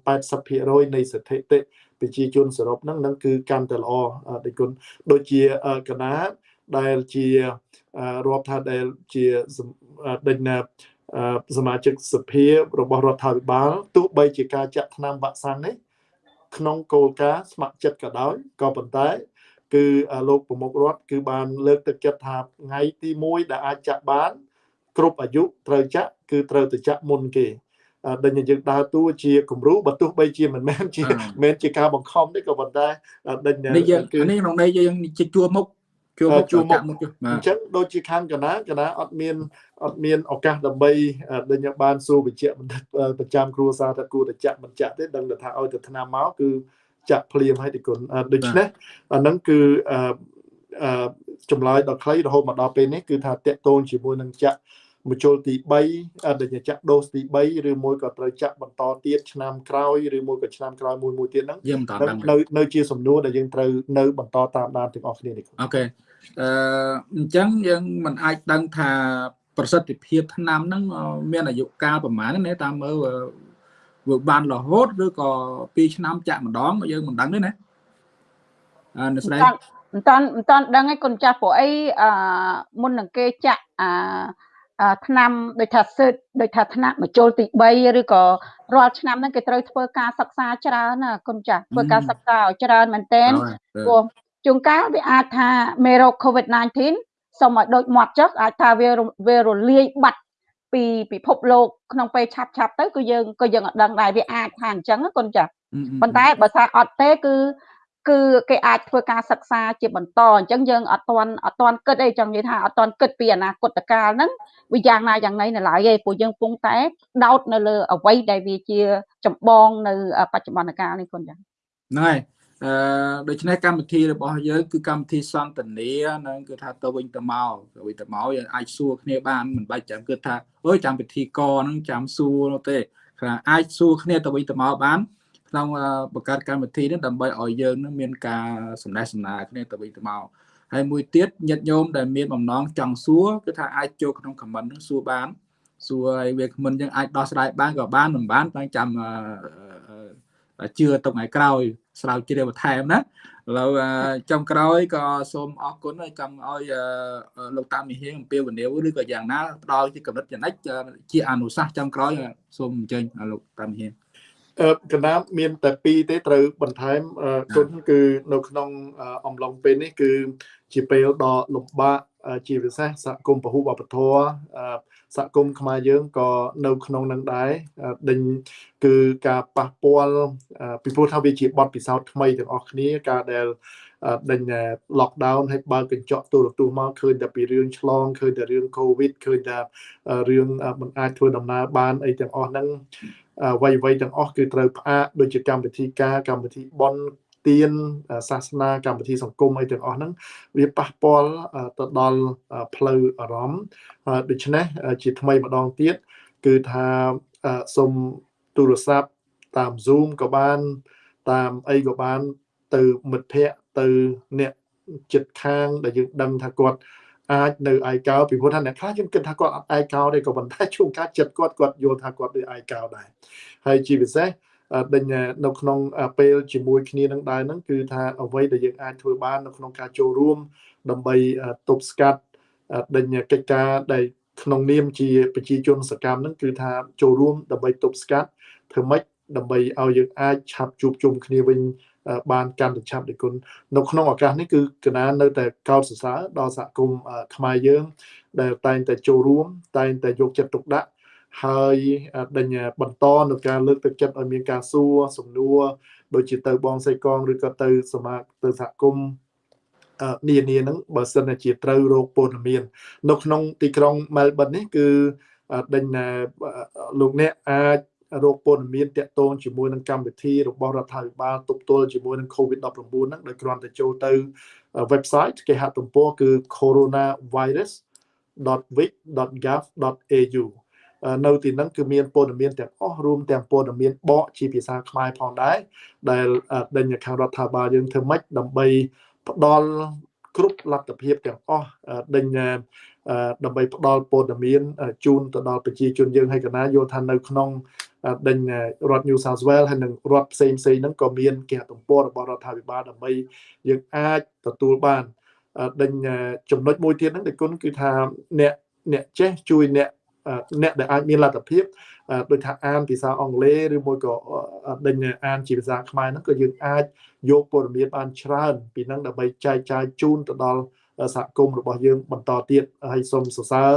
80%នៃស្ថិតិប្រជាជនសរុបហ្នឹងហ្នឹងគឺកាន់តែល្អដូចគុណដូចជាកណាដែលជារាប់ថាដែលជាដេញណាសមាជិកសភារបស់រដ្ឋាភិបាលទោះបីជាការចាក់ថ្នាំវ៉ាក់សាំងនេះក្នុងគោលការណ៍ស្ម័គ្រចិត្តក៏ដោយក៏ប៉ុន្តែ គឺលោកប្រមុខរដ្ឋគឺបានលើកទឹកចិត្តថាថ្ងៃទី1ដែលអាចចាក់បាន គ្រប់អាយុត្រូវចាក់គឺត្រូវទៅចាក់មុនគេដែលយើងដើរតួជាគំរូបើទោះបីជាមិនមែនជាមិនមែនជាការបង្ខំទេក៏ប៉ុន្តែដេញនេះយើងគឺនេះក្នុងនេះយើងជាជួមុខជួមុខជួមុខអញ្ចឹងដូចជាខាងកណាកណាអត់មានអត់មានឱកាសដើម្បីដេញបានសួរវិជ្ជាបណ្ឌិតប្រចាំគ្រួសារថាគួរតែចាក់មិនចាក់ទេដឹងថាឲ្យទៅឆ្នាំមកគឺ ចាក់ភ្លាមឲ្យទីគុណដូច្នេះអាហ្នឹងគឺអឺចម្លើយដល់ខ្លីរហូតមកដល់ពេលនេះគឺថាតកតូនជាមួយនឹងចាក់មជុលទី3ដែលចាក់ដូសទី3ឬមួយក៏ត្រូវចាក់បន្តទៀតឆ្នាំក្រោយឬមួយក៏ឆ្នាំក្រោយមួយមួយទៀតហ្នឹងយើងបន្តតាមនៅនៅជាសំណួរដែលយើងត្រូវនៅបន្តតាមដានទាំងអស់គ្នានេះអូខេអឺអញ្ចឹងយើងមិនអាចដឹងថាប្រសិទ្ធភាពថ្នាំហ្នឹងមានអាយុកាលប្រហែលណាតាមមើល វាបានរហូតឬក៏2ឆ្នាំចាក់ម្ដងយើងមិនដឹងទេណាអឺស្រីមិនតាន់មិនតាន់ដឹងឯងគុណចាស់ព្រោះអីអឺមុននឹងគេចាក់អាឆ្នាំដូចថាសិទ្ធដូចថាថ្នាក់មជុលទី3ឬក៏រាល់ឆ្នាំហ្នឹងគេត្រូវធ្វើការសិក្សាច្រើនណាគុណចាស់ធ្វើការសិក្សាឲ្យច្រើនមែនទែនព្រោះជួនកាលវាអាចថាមេរោគ COVID-19 សូមឲ្យដូចមាត់ចុះអាចថាវាវារលាយបាត់ ពីពិភពលោកក្នុងពេលឆាប់ឆាប់ទៅគឺយើងក៏យើងអត់ដឹងដែរវាអាចថាអញ្ចឹងកូនចាប៉ុន្តែបើថាអត់ទេគឺគឺគេអាចធ្វើការសិក្សាជាបន្តអញ្ចឹងយើងអត់ទាន់អត់ទាន់គិតអីចង់និយាយថាអត់ទាន់គិតពីអនាគតកាលហ្នឹងវាយ៉ាងណាយ៉ាងណីនៅឡើយទេព្រោះយើងពងតែដោតនៅលើអ្វីដែលវាជាចម្បងនៅបច្ចុប្បន្នកាលនេះគុណចាហ្នឹងហើយ អឺដូច្នេះកម្មវិធីរបស់យើងគឺកម្មវិធីសន្ទនានឹងគឺថាទៅវិញទៅមកទៅវិញទៅមកយើងអាចសួរគ្នាបានមិនបាច់ចាំគិតថាអើយចាំពិធីកហ្នឹងចាំសួរនោះទេថាអាចសួរគ្នាទៅវិញទៅមកបានក្នុងបង្កើតកម្មវិធីនេះដើម្បីឲ្យយើងនឹងមានការសម្ដែងសម្ដារគ្នាទៅវិញទៅមកហើយមួយទៀតញាតិញោមដែលមានបំណងចង់សួរគឺថាអាចចូលក្នុង comment នឹងសួរបានសួរឲ្យវា comment យើងអាចដោះស្រាយបានក៏បានមិនបានតែចាំ ជឿទុកថ្ងៃក្រោយស្រាវជ្រាវបន្ថែមណាឥឡូវចុងក្រោយក៏សូមអរគុណហើយចង់ឲ្យលោកតាមីហៀងអំពាវនាវឬក៏យ៉ាងណាផ្ដល់ជាកម្រិតចំណិចជាអនុសាសន៍ចុងក្រោយសូមអញ្ជើញលោកតាមីហៀង កណ្ដាលមានតែ2ទេត្រូវបន្ថែមគុណគឺនៅក្នុងអំឡុងពេលនេះ គឺជាពេលដ៏លំបាកជាពិសេសសហគមន៍ពហុវប្បធម៌សហគមន៍ខ្មែរយើងក៏នៅក្នុងនឹងដែរដេញគឺការប៉ះពាល់ពីព្រោះថាវាជាបទពិសោធន៍ថ្មីទាំងអស់គ្នាការដែល ដេញ lockdown ហើយបើកញ្ចក់ទូរទស្សន៍មកឃើញតែពីរឿងឆ្លងឃើញតែរឿង covid ឃើញតែរឿងមិនអាចធ្វើដំណើរបានអីទាំងអស់ហ្នឹងអ្វីអ្វីទាំងអស់គឺត្រូវផ្អាកដូចជាកម្មវិធីការកម្មវិធីបន់ទានសាសនាកម្មវិធីសង្គមអីទាំងអស់ហ្នឹងវាប៉ះពាល់ទៅដល់ផ្លូវអារម្មណ៍ដូច្នេះជាថ្មីម្ដងទៀតគឺថាសូមទូរស័ព្ទតាម Zoom ក៏បាន តាមអីក៏បាន ទៅមិត្តភ័ក្តិទៅអ្នកចិត្តខាងដែលយើងដឹងថាគាត់អាចនៅឯកោពីព្រោះថាអ្នកខ្លះខ្ញុំគិតថាគាត់អត់ឯកោទេក៏ប៉ុន្តែជួនកាលចិត្តគាត់គាត់យល់ថាគាត់នៅឯកោដែរហើយជាពិសេសដេញនៅក្នុងពេលជាមួយគ្នានឹងដែរហ្នឹងគឺថាអ្វីដែលយើងអាចធ្វើបាននៅក្នុងការចូលរួម ដើម្បីទប់ស្កាត់ដេញកិច្ចការដែលក្នុងនាមជាប្រជាជនសកម្មហ្នឹងគឺថាចូលរួមដើម្បីទប់ស្កាត់ធ្វើម៉េចដើម្បីឲ្យយើងអាចឆាប់ជួបជុំគ្នាវិញ បានកាន់តែឆាប់ដូចគុណនៅក្នុងឱកាសនេះគឺកណានៅតែកោតសរសើរដល់សហគមន៍ខ្មែរយើង ដែលតែងតែចូលរួម តែងតែយកចិត្តទុកដាក់ហើយដេញបន្តនៅការលើកទឹកចិត្តឲ្យមានការសួរសំណួរដូចជាទៅបងសៃកងឬក៏ទៅសមាទៅសហគមន៍នានាហ្នឹងបើសិនជាត្រូវរោគព័ត៌មាន នៅក្នុងទីក្រុង Melbourne នេះគឺដេញលោកអ្នកអាច រោគព័ត៌មានតាក់ទងជាមួយនឹងកម្មវិធីរបស់រដ្ឋាភិបាលទប់ទល់ជាមួយនឹង COVID-19 ហ្នឹងដោយគ្រាន់តែចូលទៅ website គេហទំព័រគឺ coronavirus.vic.gov.au នៅទីហ្នឹងគឺមានព័ត៌មានទាំងអស់រួមទាំងព័ត៌មានបកជាភាសាខ្មែរផងដែរដែលដេញខាងរដ្ឋាភិបាលយើងធ្វើម៉េចដើម្បីផ្ដល់គ្រប់លទ្ធភាពទាំងអស់ដេញដើម្បីផ្ដល់ព័ត៌មានជូនទៅដល់ប្រជាជនយើងហើយកណាយល់ថានៅក្នុង ដេញរដ្ឋ New South Wales ហើយនិងរដ្ឋផ្សេងផ្សេងហ្នឹងក៏មានគេហទំព័ររបស់រដ្ឋាភិបាលដើម្បីយើងអាចទទួលបានដេញចំណុចមួយទៀតហ្នឹងដែលគុណគឺថាអ្នកអ្នកចេះជួយអ្នកអ្នកដែលអាចមានលទ្ធភាពដូចថាអានភាសាអង់គ្លេសឬមួយក៏ដេញអានជាភាសាខ្មែរហ្នឹងក៏យើងអាចយកព័ត៌មានបានច្រើនពីហ្នឹងដើម្បីចែកចាយជូនទៅដល់ សហគមន៍របស់យើងបន្តទៀតហើយសូមសរសើរ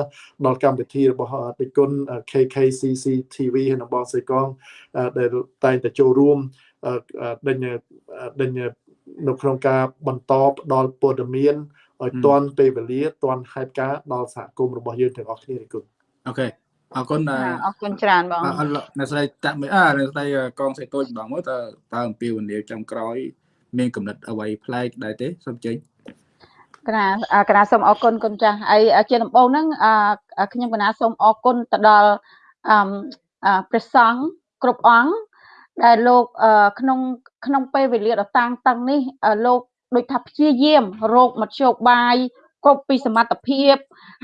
ដល់កម្មវិធីរបស់តិគុណ KKCC TV ហើយនិងបងសេកងដែលតែងតែចូលរួមដេញដេញនៅក្នុងការបន្តផ្ដល់ព័ត៌មានឲ្យទាន់ពេលវេលាទាន់ហេតុការណ៍ដល់សហគមន៍របស់យើងទាំងអស់គ្នាទេគុណអូខេអរគុណអរគុណច្រើនបងអ្នកស្រីតាក់មួយអើអ្នកស្រីកងសេតូចម្ដងមកតើតើអំពីវនីចំក្រោយ មានកំណត់អ្វីប្លែកដែរទេសូមចេញ កណាកណាសូមអរគុណគុណចាស់ហើយជាដំបូងហ្នឹងខ្ញុំកណាសូមអរគុណទៅដល់អឺព្រះសង្ឃគ្រប់អង្គដែលលោកក្នុងក្នុងពេលវេលាដ៏តាំងតឹងនេះលោកដូចថាព្យាយាមរោគមធ្យោបាយគ្រប់ពីសមត្ថភាព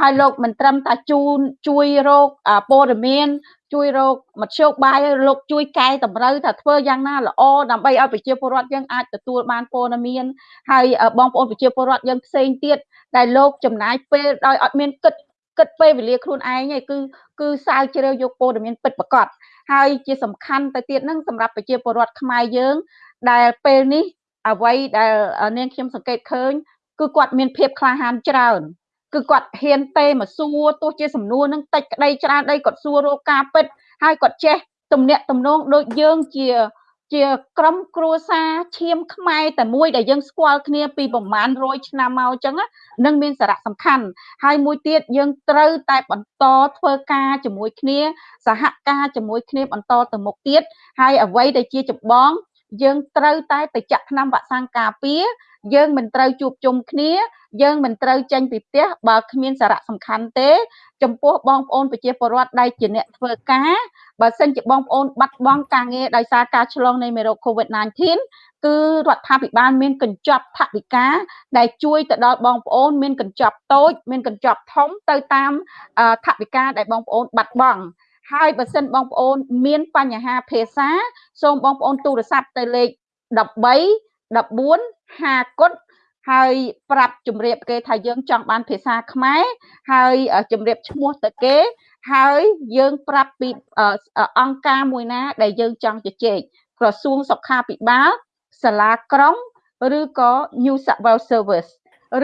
ហើយលោកមិនត្រឹមតែជូនជួយរោគព័ត៌មានជួយរកមធ្យោបាយលោកជួយកែតម្រូវថាធ្វើយ៉ាងណាល្អដើម្បីឲ្យប្រជាពលរដ្ឋយើងអាចទទួលបានព័ត៌មានហើយបងប្អូនប្រជាពលរដ្ឋយើងផ្សេងទៀតដែលលោកចំណាយពេលដោយអត់មានគិតគិតពេលវេលាខ្លួនឯងឯងគឺគឺសាវជ្រាវយកព័ត៌មានពិតប្រាកដហើយជាសំខាន់ទៅទៀតហ្នឹងសម្រាប់ប្រជាពលរដ្ឋខ្មែរយើង ដែលពេលនេះអ្វីដែលនាងខ្ញុំសង្កេតឃើញគឺគាត់មានភាពក្លាហានច្រើន គឺគាត់ហ៊ានទេមកសួរទោះជាសំណួរនឹងតិចក្តីច្រើនដីគាត់សួររកការពិតហើយគាត់ចេះទំនាក់ទំនងដូចយើងជាជាក្រុមគ្រួសារឈាមខ្មែរតែមួយដែលយើងស្គាល់គ្នាពីប្រមាណ100ឆ្នាំមកអញ្ចឹងនឹងមានសារៈសំខាន់ហើយមួយទៀតយើងត្រូវតែបន្តធ្វើការជាមួយគ្នាសហការជាមួយគ្នាបន្តទៅមុខទៀតហើយអ្វីដែលជាចម្បង យើងត្រូវតែទៅចាក់ថ្នាំវ៉ាក់សាំងការពារយើងមិនត្រូវជួបជុំគ្នា យើងមិនត្រូវចេញពីផ្ទះបើគ្មានសារៈសំខាន់ទេ ចំពោះបងប្អូនប្រជាពលរដ្ឋដែលជាអ្នកធ្វើការបើសិនជាបងប្អូនបាត់បង់ការងារដោយសារការឆ្លងនៃមេរោគ COVID-19 គឺរដ្ឋាភិបាលមានកញ្ចប់ថវិកាដែលជួយទៅដល់បងប្អូនមានកញ្ចប់តូចមានកញ្ចប់ធំទៅតាមថវិកាដែលបងប្អូនបាត់បង់ ហើយបើសិនបងប្អូន មានបញ្ហាភាសាសូមបងប្អូនទូរស័ព្ទទៅលេខ13 14 50គុតហើយប្រាប់ជំរាបគេថាយើងចង់បានភាសាខ្មែរហើយជំរាបឈ្មោះទៅគេ ហើយយើងប្រាប់ពីអង្គការមួយណា ដែលយើងចង់ជជែកក្រសួងសុខាភិបាលសាលាក្រុងឬក៏ New South Wales Service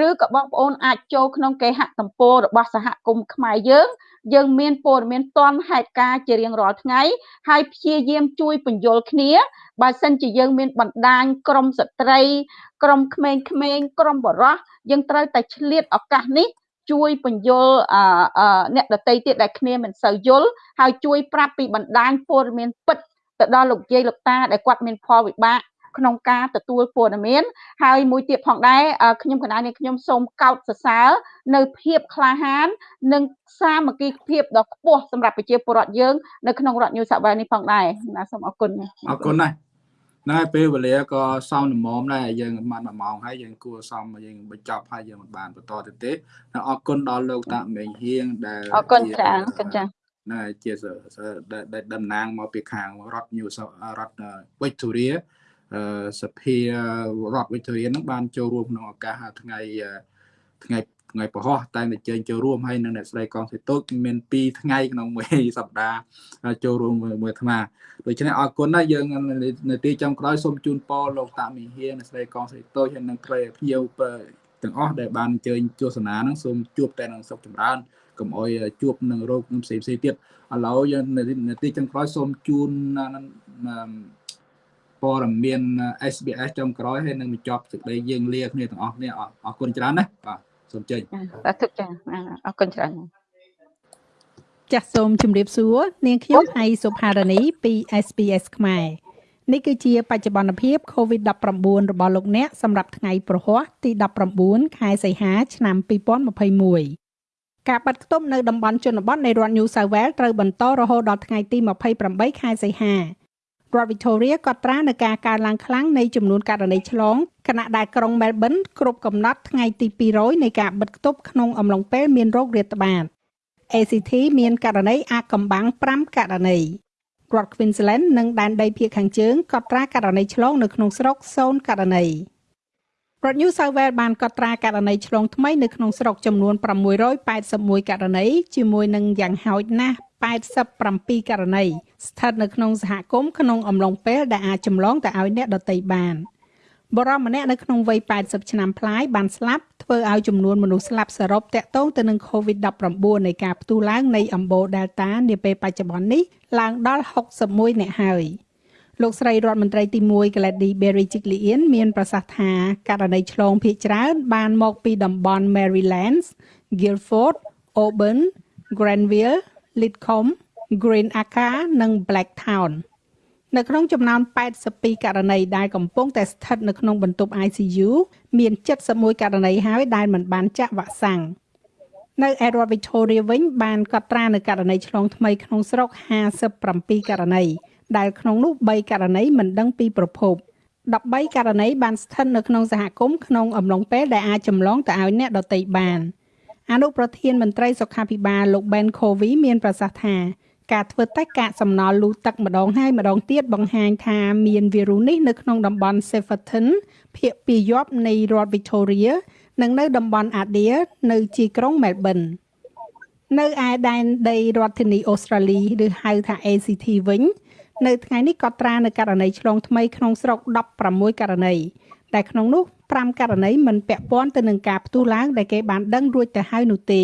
ឬក៏បងប្អូនអាចចូលក្នុងគេហទំព័ររបស់សហគមន៍ខ្មែរយើង យើងមានព័ត៌មានទាន់ហេតុការជារៀងរាល់ថ្ងៃ ហើយព្យាយាមជួយបញ្យល់គ្នាបើសិនជាយើងមានបណ្ដាញក្រមស្ត្រី ក្រមក្មេងៗក្រមបរោះយើងត្រូវតែឆ្លៀតឱកាសនេះជួយបញ្យល់អ្នកដតីទៀតដែលគ្នាមិនសូវយល់ហើយជួយប្រាប់ពីបណ្ដាញព័ត៌មានពិតទៅដល់លោកយាយលោកតាដែលគាត់មានផលវិបាក ក្នុងការទទួលព័ត៌មានហើយមួយទៀតផងដែរខ្ញុំកណានេះខ្ញុំសូមកោតសរសើរនៅភាពក្លាហាន និងសាមគ្គីភាពដ៏ខ្ពស់សម្រាប់ប្រជាពលរដ្ឋយើងនៅក្នុងរដ្ឋ New South Wales នេះផងដែរណាសូមអរគុណអរគុណណាស់ណែពេលវេលាក៏សមល្មមដែរយើងបាន1ម៉ោងហើយយើងគួរសមយើងបញ្ចប់ហើយយើងមិនបានបន្តទៅទេអរគុណដល់លោកតាមេងហៀងដែលអរគុណច្រើនអរគុណចា៎ណែជាដែលតំណាងមកពីខាងរដ្ឋ New រដ្ឋ Victoria អឺ សភារដ្ឋ Victoria នឹងបានចូលរួមក្នុងឱកាសថ្ងៃថ្ងៃថ្ងៃពហុតែតែជើញចូលរួមហើយនៅអ្នកស្រីកងសេតូចមាន2ថ្ងៃក្នុងមួយសប្តាហ៍ចូលរួមមួយអាត្មាដូច្នេះអរគុណណាស់យើងនៅទីចុងក្រោយសូមជូនពរលោកតាមីហៀអ្នកស្រីកងសេតូចហើយនឹងព្រៃភ្ញៀវទាំងអស់ដែលបានអញ្ជើញទស្សនានឹងសូមជួបតែនឹងសុខចម្រើនកុំអោយជួបនឹងរោគនឹងផ្សេងផ្សេងទៀតឥឡូវយើងនៅទីចុងក្រោយសូមជូន ព័ត៌មាន SBS ចុងក្រោយហើយនឹងបញ្ចប់សេចក្តីយើងលាគ្នាទាំងអស់គ្នាអរគុណច្រើនណាបាទសូមចេញបាទទុកចាអរគុណច្រើនចាសសូមជម្រាបសួរនាងខ្ញុំហៃសុផារនីពី SBS ខ្មែរនេះគឺជាបច្ចុប្បន្នភាព COVID-19 របស់លោកអ្នកសម្រាប់ថ្ងៃប្រហ័សទី19ខែសីហា ឆ្នាំ2021ការបិទគប់នៅតំបន់ជនបទនៃរដ្ឋ New South Wales ត្រូវបន្តរហូតដល់ថ្ងៃទី28ខែសីហា រដ្ឋ Victoria កត់ត្រានៅការកើនឡើងខ្លាំងនៃចំនួនករណីឆ្លងខណៈដែលក្រុង Melbourne គ្រប់កំណត់ថ្ងៃទី200នៃការបិទគប់ក្នុងអំឡុងពេលមានរោគរាតត្បាត ACT មានករណីអាកកំបាំង5ករណីរដ្ឋ Queensland និងដែនដីភាគខាងជើងកត់ត្រាករណីឆ្លងនៅក្នុងស្រុក0ករណីរដ្ឋ New South Wales បានកត់ត្រាករណីឆ្លងថ្មីនៅក្នុងស្រុកចំនួន681ករណីជាមួយនឹងយ៉ាងហោចណាស់87ករណី ស្ថិតនៅក្នុងសហគមន៍ក្នុងអំឡុងពេលដែលអាចចម្លងទៅឲ្យអ្នកដទៃបានបរិមម្នាក់នៅក្នុងវ័យ80ឆ្នាំប្លាយបានស្លាប់ធ្វើឲ្យចំនួនមនុស្សស្លាប់សរុបតាក់ទងទៅនឹង COVID-19 នៃការផ្ទុះឡើងនៃអំបូរ Delta នាពេលបច្ចុប្បន្ននេះឡើងដល់61អ្នកហើយលោកស្រីរដ្ឋមន្ត្រីទី1 Gladys Berejiklian មានប្រសាសន៍ថាករណីឆ្លងភាគច្រើនបានមកពីតំបន់ Marylands, Guildford, Auburn, Granville Lidcombe, Green Acre និង Blacktown នៅក្នុងចំណោម82ករណីដែលកំពុងតែស្ថិតនៅក្នុងបន្ទប់ ICU មាន71ករណីហើយដែលមិនបានចាក់វ៉ាក់សាំងនៅឯរដ្ឋ Victoria វិញបានកត់ត្រានៅករណីឆ្លងថ្មីក្នុងស្រុក57ករណីដែលក្នុងនោះ3ករណីមិនដឹងពីប្រភព13ករណីបានស្ថិតនៅក្នុងសហគមន៍ក្នុងអំឡុងពេលដែលអាចចម្លងទៅឲ្យអ្នកដទៃបាន។អនុប្រធានមន្ត្រីសុខាភិបាលលោក Ben Covey មានប្រសាសន៍ថា ការធ្វើតេស្តកាកសំណល់លូទឹកម្ដងហើយម្ដងទៀតបង្ហាញថាមានវីរុសនេះនៅក្នុងតំបន់ Severton ភាគពីយប់នៃរដ្ឋ Victoria និងនៅតំបន់ Adair នៅជាក្រុង Melbourne នៅឯដែនដីរដ្ឋធានីអូស្ត្រាលីឬហៅថា ACT វិញនៅថ្ងៃនេះកត់ត្រានៅករណីឆ្លងថ្មីក្នុងស្រុក16ករណីតែក្នុងនោះ5ករណីមិនពាក់ព័ន្ធទៅនឹងការផ្ទុះឡើងដែលគេបានដឹងរួចទៅហើយនោះទេ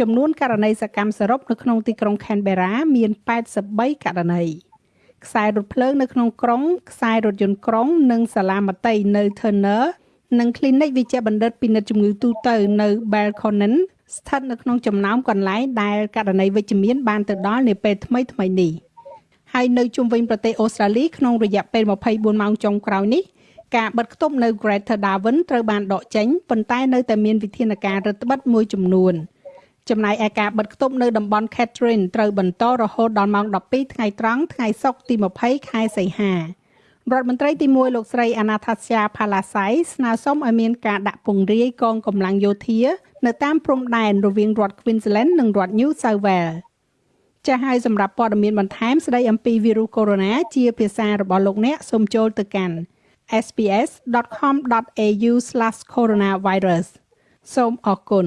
ចំនួនករណីសកម្មសរុបនៅក្នុងទីក្រុង Canberra មាន83ករណីខ្សែរថភ្លើងនៅក្នុងក្រុងខ្សែរថយន្តក្រុង និងសាលាមត្តេយ្យនៅ Turner និង Clinic វិជ្ជបណ្ឌិតពិនិត្យជំងឺទូទៅនៅ Belconnen ស្ថិតនៅក្នុងចំណោមកន្លែងដែលករណីវិជ្ជមានបានទៅដល់នាពេលថ្មីថ្មីនេះហើយនៅជុំវិញប្រទេសអូស្ត្រាលីក្នុងរយៈពេល24ម៉ោងចុងក្រោយនេះការបិទគប់នៅ Greater Darwin ត្រូវបានដកចេញប៉ុន្តែនៅតែមានវិធានការរឹតបន្តឹងមួយចំនួន ចំណែកឯការបិទគប់នៅតំបន់ Catherine ត្រូវបន្តរហូតដល់ម៉ោង12ថ្ងៃត្រង់ថ្ងៃសុក្រទី20ខែសីហារដ្ឋមន្ត្រីទី1លោកស្រី Anastasia Palaszczuk ស្នើសុំឲ្យមានការដាក់ពង្រាយកងកម្លាំងយោធានៅតាមព្រំដែនរវាងរដ្ឋ Queensland និងរដ្ឋ New South Wales ចាស់ហើយសម្រាប់ព័ត៌មានបន្ថែមស្ដីអំពីវីរុសកូវីដ -19 ជាភាសារបស់លោកអ្នកសូមចូលទៅកាន់ sbs.com.au/coronavirus សូមអរគុណ